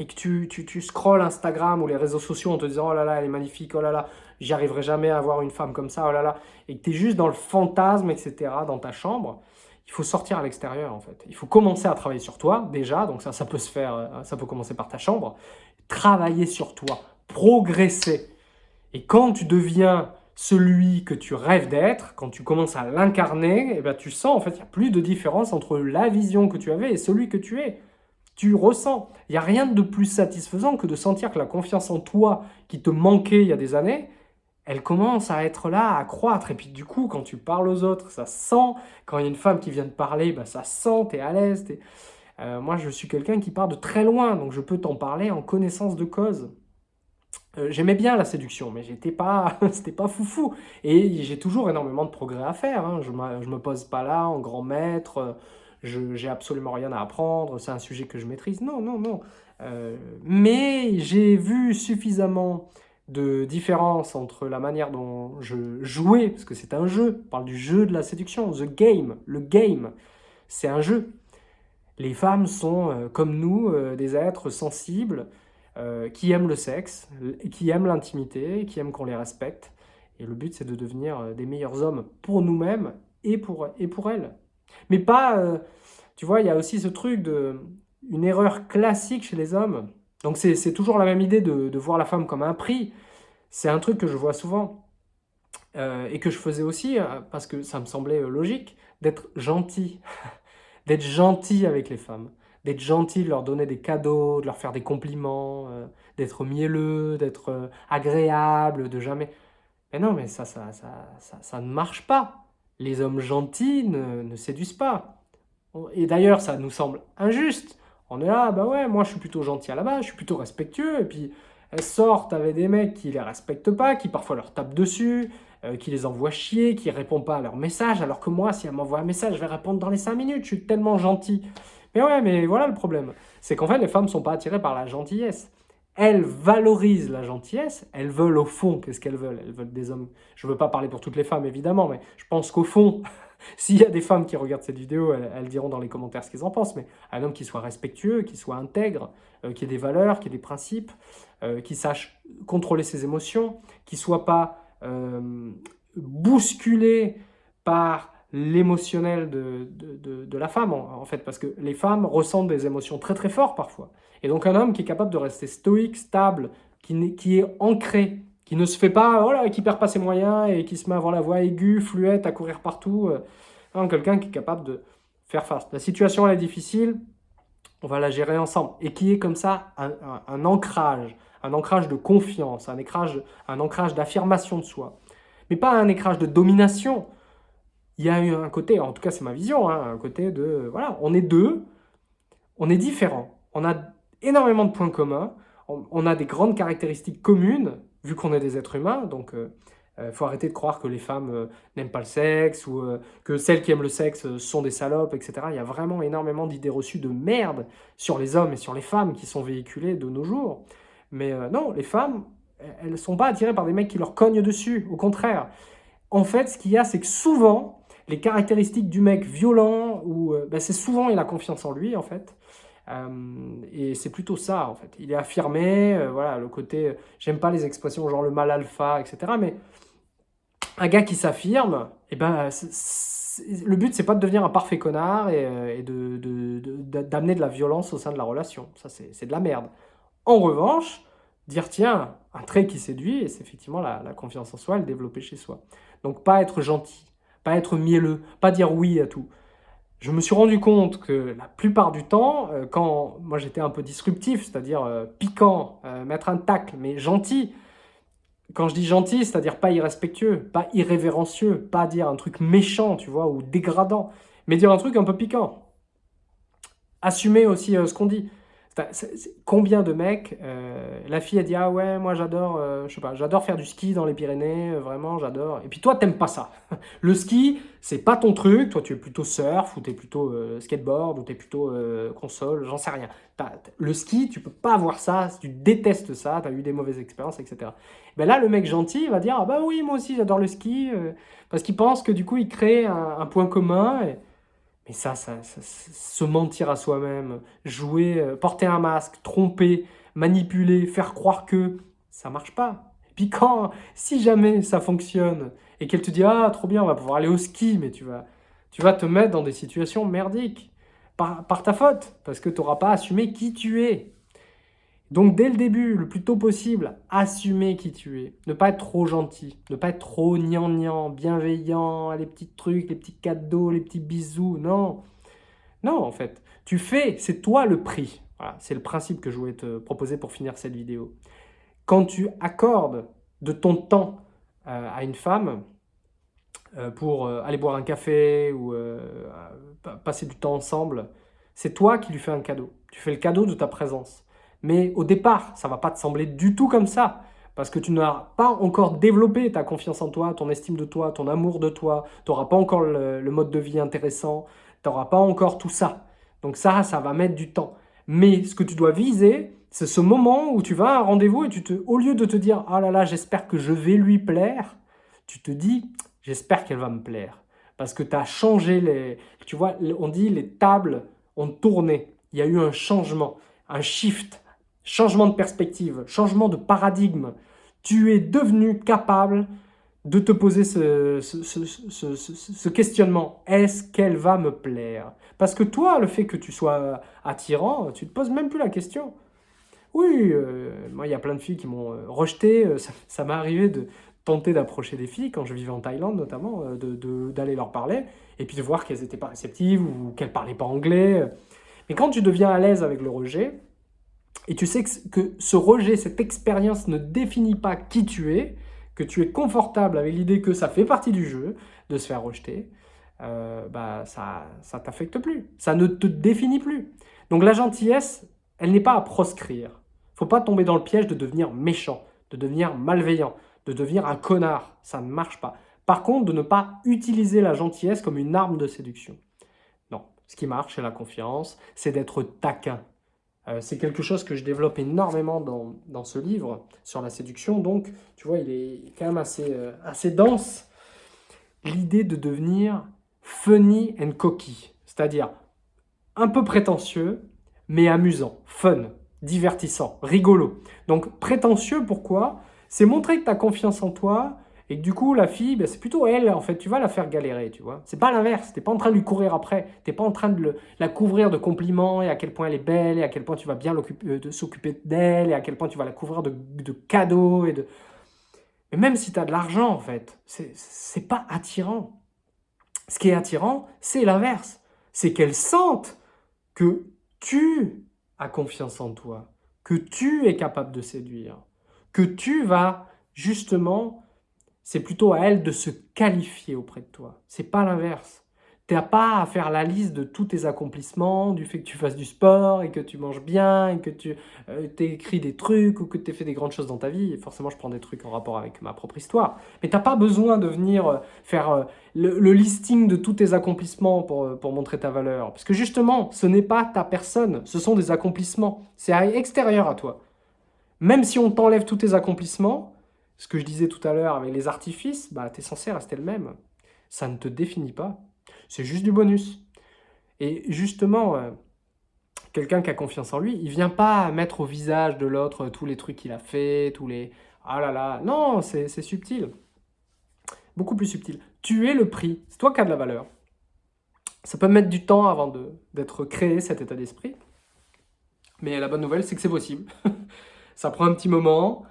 et que tu, tu, tu scrolles Instagram ou les réseaux sociaux en te disant « Oh là là, elle est magnifique, oh là là, j'y arriverai jamais à avoir une femme comme ça, oh là là », et que tu es juste dans le fantasme, etc., dans ta chambre, il faut sortir à l'extérieur en fait. Il faut commencer à travailler sur toi déjà, donc ça, ça peut se faire, euh, ça peut commencer par ta chambre. Travailler sur toi, progresser. Et quand tu deviens celui que tu rêves d'être, quand tu commences à l'incarner, eh ben, tu sens, en fait, il n'y a plus de différence entre la vision que tu avais et celui que tu es. Tu ressens. Il n'y a rien de plus satisfaisant que de sentir que la confiance en toi qui te manquait il y a des années, elle commence à être là, à croître. Et puis du coup, quand tu parles aux autres, ça sent. Quand il y a une femme qui vient te parler, ben, ça sent, tu es à l'aise. Euh, moi, je suis quelqu'un qui part de très loin, donc je peux t'en parler en connaissance de cause. Euh, j'aimais bien la séduction, mais j'étais pas, c'était pas foufou. Et j'ai toujours énormément de progrès à faire. Hein. Je, ne me pose pas là en grand maître. Je j'ai absolument rien à apprendre. C'est un sujet que je maîtrise. Non, non, non. Euh, mais j'ai vu suffisamment de différence entre la manière dont je jouais, parce que c'est un jeu, on parle du jeu de la séduction, the game, le game, c'est un jeu. Les femmes sont, euh, comme nous, des êtres sensibles, euh, qui aiment le sexe, qui aiment l'intimité, qui aiment qu'on les respecte. Et le but, c'est de devenir euh, des meilleurs hommes pour nous-mêmes et pour, et pour elles. Mais pas, euh, tu vois, il y a aussi ce truc de une erreur classique chez les hommes. Donc c'est toujours la même idée de, de, voir la femme comme un prix. C'est un truc que je vois souvent et que je faisais aussi parce que ça me semblait logique d'être gentil, d'être gentil avec les femmes d'être gentil, de leur donner des cadeaux, de leur faire des compliments, euh, d'être mielleux, d'être euh, agréable, de jamais... Mais non, mais ça ça, ça, ça, ne marche pas. Les hommes gentils ne, ne séduisent pas. Et d'ailleurs, ça nous semble injuste. On est là, bah ouais, moi je suis plutôt gentil à la base, je suis plutôt respectueux, et puis elles sortent avec des mecs qui les respectent pas, qui parfois leur tapent dessus, euh, qui les envoient chier, qui répondent pas à leurs messages, alors que moi, si elles m'envoient un message, je vais répondre dans les 5 minutes, je suis tellement gentil. Mais ouais, mais voilà le problème. C'est qu'en fait, les femmes sont pas attirées par la gentillesse. Elles valorisent la gentillesse, elles veulent au fond, qu'est-ce qu'elles veulent? Elles veulent des hommes... Je ne veux pas parler pour toutes les femmes, évidemment, mais je pense qu'au fond, s'il y a des femmes qui regardent cette vidéo, elles, diront dans les commentaires ce qu'elles en pensent, mais un homme qui soit respectueux, qui soit intègre, euh, qui ait des valeurs, qui ait des principes, euh, qui sache contrôler ses émotions, qui ne soit pas euh, bousculé par l'émotionnel de, de, la femme, en, fait, parce que les femmes ressentent des émotions très très fortes parfois. Et donc un homme qui est capable de rester stoïque, stable, qui, qui est ancré, qui ne se fait pas, voilà, qui perd pas ses moyens et qui se met à avoir la voix aiguë, fluette, à courir partout. Euh, quelqu'un qui est capable de faire face. La situation est difficile, on va la gérer ensemble. Et qui est comme ça un, ancrage, un ancrage de confiance, un ancrage, un ancrage d'affirmation de soi. Mais pas un ancrage de domination, il y a un côté, en tout cas c'est ma vision, hein, un côté de, voilà, on est deux, on est différents, on a énormément de points communs, on, a des grandes caractéristiques communes, vu qu'on est des êtres humains, donc il euh, euh, faut arrêter de croire que les femmes euh, n'aiment pas le sexe, ou que celles qui aiment le sexe sont des salopes, etc. Il y a vraiment énormément d'idées reçues de merde sur les hommes et sur les femmes qui sont véhiculées de nos jours. Mais non, les femmes, elles ne sont pas attirées par des mecs qui leur cognent dessus, au contraire. En fait, ce qu'il y a, c'est que souvent, les caractéristiques du mec violent, ou ben, c'est souvent il a confiance en lui en fait. Euh, et c'est plutôt ça en fait. Il est affirmé, euh, voilà, le côté, j'aime pas les expressions genre le mal alpha, etc. Mais un gars qui s'affirme, eh ben, le but c'est pas de devenir un parfait connard et, d'amener de, de, de la violence au sein de la relation. Ça c'est de la merde. En revanche, dire tiens, un trait qui séduit, c'est effectivement la, la confiance en soi, le développer chez soi. Donc pas être gentil, pas être mielleux, pas dire oui à tout. Je me suis rendu compte que la plupart du temps, euh, quand moi j'étais un peu disruptif, c'est-à-dire euh, piquant, euh, mettre un tacle, mais gentil, quand je dis gentil, c'est-à-dire pas irrespectueux, pas irrévérencieux, pas dire un truc méchant, tu vois, ou dégradant, mais dire un truc un peu piquant. Assumer aussi ce qu'on dit combien de mecs, euh, la fille a dit ah ouais moi j'adore, euh, je sais pas, j'adore faire du ski dans les Pyrénées, euh, vraiment j'adore. Et puis toi t'aimes pas ça. le ski c'est pas ton truc, toi tu es plutôt surf ou tu es plutôt skateboard ou tu es plutôt console, j'en sais rien. le ski tu peux pas avoir ça, tu détestes ça, tu as eu des mauvaises expériences etc. Ben là le mec gentil va dire ah bah oui moi aussi j'adore le ski parce qu'il pense que du coup il crée un, point commun. Et, mais ça, ça, se mentir à soi-même, jouer, euh, porter un masque, tromper, manipuler, faire croire que, ça marche pas. Et puis quand, si jamais ça fonctionne, et qu'elle te dit « Ah, trop bien, on va pouvoir aller au ski », mais tu vas, tu vas te mettre dans des situations merdiques, par, par ta faute, parce que tu n'auras pas assumé qui tu es. Donc dès le début, le plus tôt possible, assumer qui tu es. Ne pas être trop gentil, ne pas être trop gnangnan, bienveillant, les petits trucs, les petits cadeaux, les petits bisous. Non, non en fait. Tu fais, c'est toi le prix. Voilà, c'est le principe que je voulais te proposer pour finir cette vidéo. Quand tu accordes de ton temps euh, à une femme euh, pour euh, aller boire un café ou passer du temps ensemble, c'est toi qui lui fais un cadeau. Tu fais le cadeau de ta présence. Mais au départ, ça va pas te sembler du tout comme ça. Parce que tu n'as pas encore développé ta confiance en toi, ton estime de toi, ton amour de toi. Tu n'auras pas encore le, mode de vie intéressant. Tu n'auras pas encore tout ça. Donc ça, ça va mettre du temps. Mais ce que tu dois viser, c'est ce moment où tu vas à un rendez-vous et tu te, au lieu de te dire « Ah là là, j'espère que je vais lui plaire », tu te dis « J'espère qu'elle va me plaire ». Parce que tu as changé les... Tu vois, on dit les tables ont tourné. Il y a eu un changement, un shift, changement de perspective, changement de paradigme. Tu es devenu capable de te poser ce, questionnement. Est-ce qu'elle va me plaire? Parce que toi, le fait que tu sois attirant, tu ne te poses même plus la question. Oui, euh, moi, il y a plein de filles qui m'ont euh, rejeté. Euh, ça, m'est arrivé de tenter d'approcher des filles, quand je vivais en Thaïlande notamment, d'aller leur parler, et puis de voir qu'elles n'étaient pas réceptives ou qu'elles ne parlaient pas anglais. Mais quand tu deviens à l'aise avec le rejet, et tu sais que, ce rejet, cette expérience ne définit pas qui tu es, que tu es confortable avec l'idée que ça fait partie du jeu, de se faire rejeter, euh, bah ça ne t'affecte plus, ça ne te définit plus. Donc la gentillesse, elle n'est pas à proscrire. faut pas tomber dans le piège de devenir méchant, de devenir malveillant, de devenir un connard, ça ne marche pas. Par contre, de ne pas utiliser la gentillesse comme une arme de séduction. Non, ce qui marche, c'est la confiance, c'est d'être taquin, euh, c'est quelque chose que je développe énormément dans, ce livre sur la séduction. Donc, tu vois, il est quand même assez, euh, assez dense. L'idée de devenir funny and cocky, c'est-à-dire un peu prétentieux, mais amusant, fun, divertissant, rigolo. Donc, prétentieux, pourquoi? C'est montrer que tu as confiance en toi, et que du coup, la fille, ben, c'est plutôt elle, en fait, tu vas la faire galérer, tu vois. C'est pas l'inverse, t'es pas en train de lui courir après, t'es pas en train de la couvrir de compliments, et à quel point elle est belle, et à quel point tu vas bien euh, s'occuper d'elle, et à quel point tu vas la couvrir de, cadeaux, et de... Mais même si tu as de l'argent, en fait, c'est pas attirant. Ce qui est attirant, c'est l'inverse. C'est qu'elle sente que tu as confiance en toi, que tu es capable de séduire, que tu vas justement c'est plutôt à elle de se qualifier auprès de toi. C'est pas l'inverse. Tu n'as pas à faire la liste de tous tes accomplissements, du fait que tu fasses du sport et que tu manges bien et que tu euh, des trucs ou que tu fait des grandes choses dans ta vie. Et forcément, je prends des trucs en rapport avec ma propre histoire. Mais tu n'as pas besoin de venir euh, faire euh, le, listing de tous tes accomplissements pour, pour montrer ta valeur. Parce que justement, ce n'est pas ta personne, ce sont des accomplissements. C'est extérieur à toi. Même si on t'enlève tous tes accomplissements, ce que je disais tout à l'heure avec les artifices, bah, tu es censé rester le même. Ça ne te définit pas. C'est juste du bonus. Et justement, euh, quelqu'un qui a confiance en lui, il vient pas mettre au visage de l'autre tous les trucs qu'il a fait, tous les... Ah là là, non, c'est subtil. Beaucoup plus subtil. Tu es le prix, c'est toi qui as de la valeur. Ça peut mettre du temps avant d'être créé, cet état d'esprit. Mais la bonne nouvelle, c'est que c'est possible. ça prend un petit moment,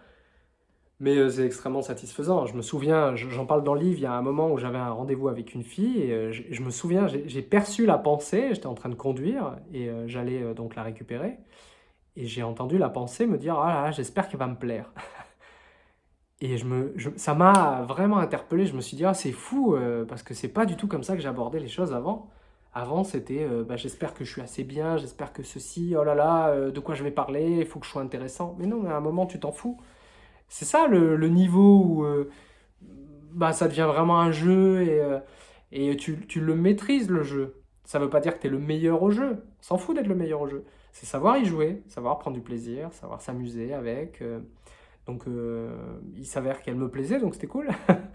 mais euh, c'est extrêmement satisfaisant. Je me souviens, j'en parle dans le livre, il y a un moment où j'avais un rendez-vous avec une fille, et euh, je, me souviens, j'ai perçu la pensée, j'étais en train de conduire, et euh, j'allais donc la récupérer, et j'ai entendu la pensée me dire « Ah là j'espère qu'elle va me plaire ». Et je me, ça m'a vraiment interpellé, je me suis dit « Ah, c'est fou, parce que c'est pas du tout comme ça que j'abordais les choses avant ». Avant, c'était bah, j'espère que je suis assez bien, j'espère que ceci, oh là là, de quoi je vais parler, il faut que je sois intéressant ». Mais non, à un moment, tu t'en fous. C'est ça le, niveau où euh, bah, ça devient vraiment un jeu et, euh, et tu, tu, le maîtrises le jeu. Ça ne veut pas dire que tu es le meilleur au jeu. S'en fout d'être le meilleur au jeu. C'est savoir y jouer, savoir prendre du plaisir, savoir s'amuser avec. Euh. donc il s'avère qu'elle me plaisait, donc c'était cool.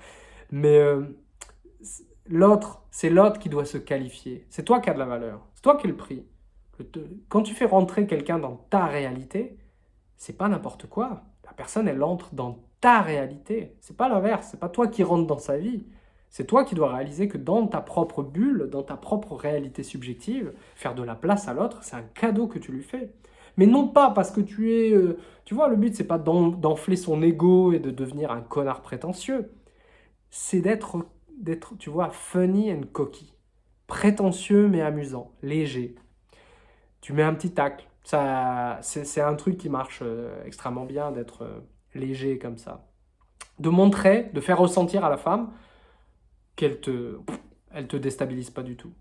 Mais l'autre, c'est l'autre qui doit se qualifier. C'est toi qui as de la valeur. C'est toi qui as le prix. Quand tu fais rentrer quelqu'un dans ta réalité, c'est pas n'importe quoi. La personne, elle entre dans ta réalité. C'est pas l'inverse, c'est pas toi qui rentres dans sa vie. C'est toi qui dois réaliser que dans ta propre bulle, dans ta propre réalité subjective, faire de la place à l'autre, c'est un cadeau que tu lui fais. Mais non pas parce que tu es... Euh, tu vois, le but, c'est pas d'enfler son ego et de devenir un connard prétentieux. C'est d'être, tu vois, funny and cocky. Prétentieux mais amusant, léger. Tu mets un petit tacle. C'est un truc qui marche euh, extrêmement bien d'être euh, léger comme ça. De montrer, de faire ressentir à la femme qu'elle te, elle te déstabilise pas du tout.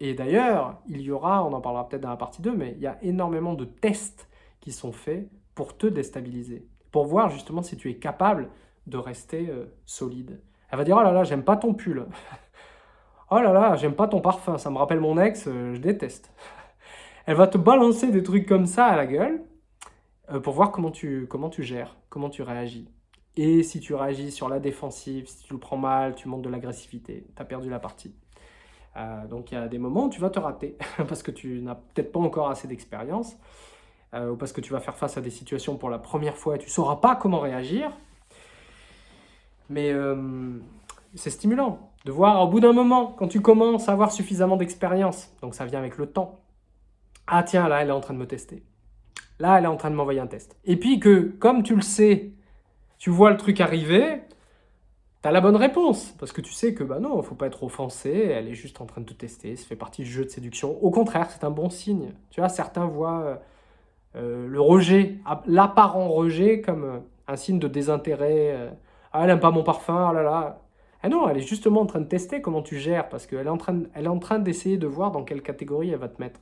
Et d'ailleurs, il y aura, on en parlera peut-être dans la partie 2, mais il y a énormément de tests qui sont faits pour te déstabiliser, pour voir justement si tu es capable de rester euh, solide. Elle va dire « Oh là là, j'aime pas ton pull. oh là là, j'aime pas ton parfum, ça me rappelle mon ex, je déteste. » Elle va te balancer des trucs comme ça à la gueule euh, pour voir comment tu, comment tu gères, comment tu réagis. Et si tu réagis sur la défensive, si tu le prends mal, tu montes de l'agressivité, tu as perdu la partie. Euh, donc il y a des moments où tu vas te rater, parce que tu n'as peut-être pas encore assez d'expérience, euh, ou parce que tu vas faire face à des situations pour la première fois et tu ne sauras pas comment réagir. Mais c'est stimulant de voir au bout d'un moment, quand tu commences à avoir suffisamment d'expérience, donc ça vient avec le temps, ah tiens, là elle est en train de me tester. Là elle est en train de m'envoyer un test. Et puis que, comme tu le sais, tu vois le truc arriver, tu as la bonne réponse. Parce que tu sais que, bah non, faut pas être offensé, elle est juste en train de te tester, ça fait partie du jeu de séduction. Au contraire, c'est un bon signe. Tu vois, certains voient euh, le rejet, l'apparent rejet comme euh, un signe de désintérêt. ah, elle n'aime pas mon parfum, oh là là. Ah non, elle est justement en train de tester comment tu gères, parce qu'elle est en train d'essayer de voir dans quelle catégorie elle va te mettre.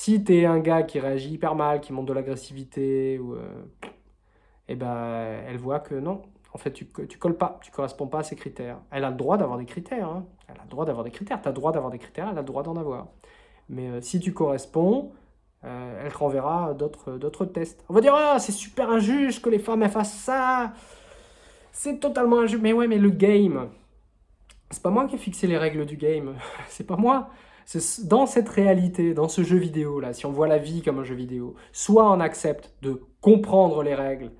Si tu es un gars qui réagit hyper mal, qui monte de l'agressivité, ou... Euh, et eh ben, elle voit que non, en fait, tu ne colles pas, tu corresponds pas à ses critères. Elle a le droit d'avoir des critères, hein. elle a le droit d'avoir des critères, tu as le droit d'avoir des critères, elle a le droit d'en avoir. Mais euh, si tu corresponds, euh, elle te renverra d'autres tests. On va dire, ah, c'est super injuste que les femmes fassent ça, c'est totalement injuste. Mais ouais, mais le game, c'est pas moi qui ai fixé les règles du game, c'est pas moi. Dans cette réalité, dans ce jeu vidéo là, si on voit la vie comme un jeu vidéo, soit on accepte de comprendre les règles,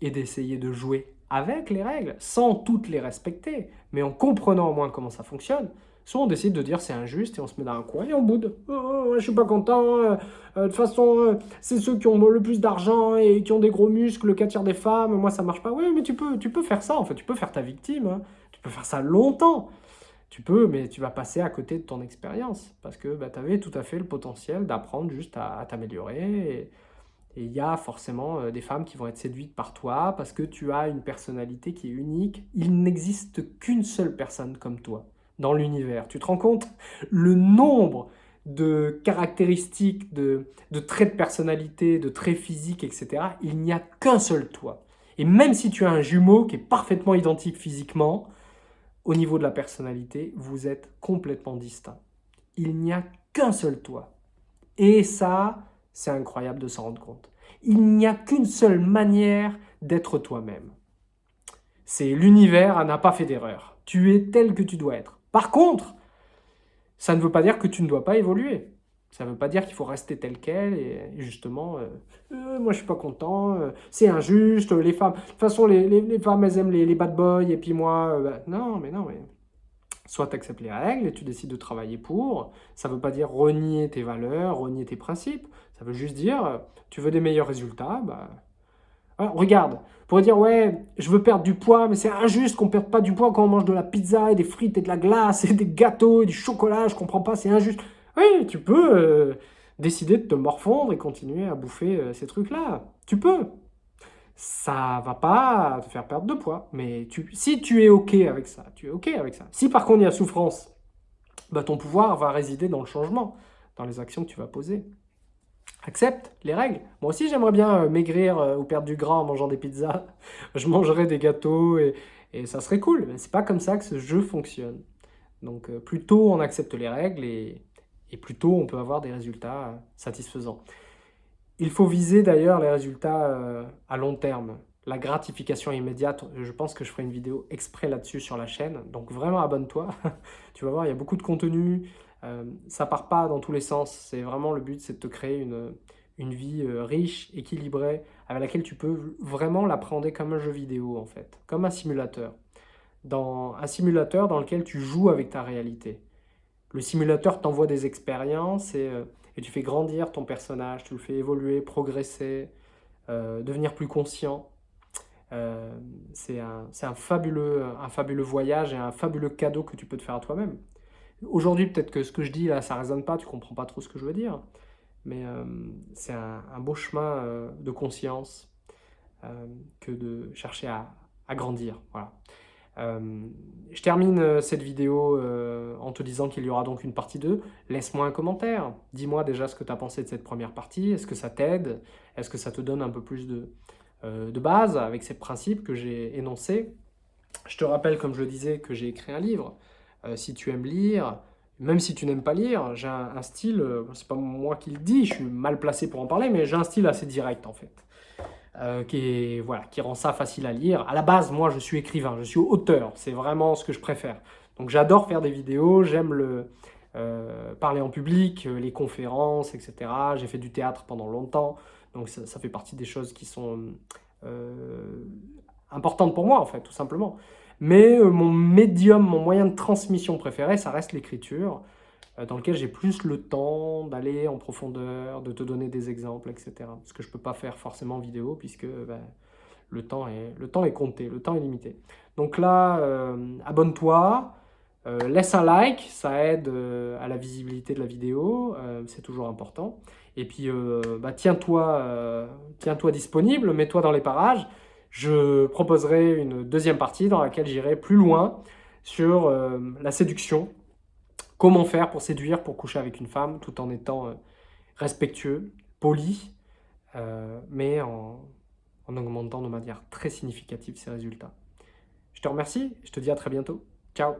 et d'essayer de jouer avec les règles, sans toutes les respecter, mais en comprenant au moins comment ça fonctionne, soit on décide de dire c'est injuste et on se met dans un coin et on boude. Oh, oh, oh je suis pas content, euh, euh, de toute façon, euh, c'est ceux qui ont le plus d'argent et qui ont des gros muscles, le 4 tiers des femmes, moi ça marche pas. Oui, mais tu peux, tu peux faire ça, en tu peux faire ta victime, hein. tu peux faire ça longtemps. Tu peux, mais tu vas passer à côté de ton expérience, parce que bah, tu avais tout à fait le potentiel d'apprendre juste à, t'améliorer et il y a forcément euh, des femmes qui vont être séduites par toi parce que tu as une personnalité qui est unique. Il n'existe qu'une seule personne comme toi dans l'univers. Tu te rends compte? Le nombre de caractéristiques, de, traits de personnalité, de traits physiques, etc. Il n'y a qu'un seul toi. Et même si tu as un jumeau qui est parfaitement identique physiquement, au niveau de la personnalité, vous êtes complètement distincts. Il n'y a qu'un seul toi. Et ça, c'est incroyable de s'en rendre compte. Il n'y a qu'une seule manière d'être toi-même. C'est l'univers n'a pas fait d'erreur. Tu es tel que tu dois être. Par contre, ça ne veut pas dire que tu ne dois pas évoluer. Ça ne veut pas dire qu'il faut rester tel quel et, justement, euh, euh, moi je suis pas content, euh, c'est injuste, les femmes, de toute façon les, femmes elles aiment les, bad boys et puis moi, bah, non mais non mais Soit tu acceptes les règles et tu décides de travailler pour. Ça ne veut pas dire renier tes valeurs, renier tes principes. Ça veut juste dire, tu veux des meilleurs résultats, bah... regarde, pour dire, ouais, je veux perdre du poids, mais c'est injuste qu'on ne perde pas du poids quand on mange de la pizza et des frites et de la glace et des gâteaux et du chocolat, je comprends pas, c'est injuste. Oui, tu peux euh, décider de te morfondre et continuer à bouffer euh, ces trucs-là. Tu peux ça va pas te faire perdre de poids. Mais si tu es OK avec ça, tu es OK avec ça. Si par contre il y a souffrance, bah, ton pouvoir va résider dans le changement, dans les actions que tu vas poser. Accepte les règles. Moi aussi, j'aimerais bien euh, maigrir ou perdre du gras en mangeant des pizzas. Je mangerais des gâteaux et, ça serait cool. Mais c'est pas comme ça que ce jeu fonctionne. Donc, euh, plus tôt on accepte les règles et, et plus tôt on peut avoir des résultats satisfaisants. Il faut viser d'ailleurs les résultats euh, à long terme. La gratification immédiate, je pense que je ferai une vidéo exprès là-dessus sur la chaîne. Donc vraiment abonne-toi. tu vas voir, il y a beaucoup de contenu. Euh, ça part pas dans tous les sens. C'est vraiment le but, c'est de te créer une, vie euh, riche, équilibrée, avec laquelle tu peux vraiment l'apprendre comme un jeu vidéo en fait, comme un simulateur. Dans un simulateur dans lequel tu joues avec ta réalité. Le simulateur t'envoie des expériences et et tu fais grandir ton personnage, tu le fais évoluer, progresser, euh, devenir plus conscient. Euh, c'est un, fabuleux, voyage et un fabuleux cadeau que tu peux te faire à toi-même. Aujourd'hui, peut-être que ce que je dis là, ça ne résonne pas, tu comprends pas trop ce que je veux dire, mais euh, c'est un, beau chemin de conscience que de chercher à, à grandir. Voilà. Euh, je termine euh, cette vidéo euh, en te disant qu'il y aura donc une partie 2. Laisse-moi un commentaire. Dis-moi déjà ce que tu as pensé de cette première partie. Est-ce que ça t'aide? Est-ce que ça te donne un peu plus de, de base avec ces principes que j'ai énoncés? Je te rappelle, comme je le disais, que j'ai écrit un livre. si tu aimes lire, même si tu n'aimes pas lire, j'ai un, un, style, c'est pas moi qui le dis, je suis mal placé pour en parler, mais j'ai un style assez direct en fait. Euh, qui, voilà, qui rend ça facile à lire. À la base, moi, je suis écrivain, je suis auteur, c'est vraiment ce que je préfère. Donc j'adore faire des vidéos, j'aime le euh, parler en public, euh, les conférences, etc. J'ai fait du théâtre pendant longtemps, donc ça, fait partie des choses qui sont importantes pour moi, en fait, tout simplement. Mais mon médium, mon moyen de transmission préféré, ça reste l'écriture. Euh, dans lequel j'ai plus le temps d'aller en profondeur, de te donner des exemples, etc. Ce que je ne peux pas faire forcément en vidéo, puisque ben, le, temps est, le temps est compté, le temps est limité. Donc là, euh, abonne-toi, euh, laisse un like, ça aide à la visibilité de la vidéo, c'est toujours important. Et puis, bah, tiens-toi tiens -toi disponible, mets-toi dans les parages. Je proposerai une deuxième partie dans laquelle j'irai plus loin sur la séduction, Comment faire pour séduire, pour coucher avec une femme, tout en étant euh, respectueux, poli, euh, mais en, en augmentant de manière très significative ses résultats. Je te remercie, je te dis à très bientôt. Ciao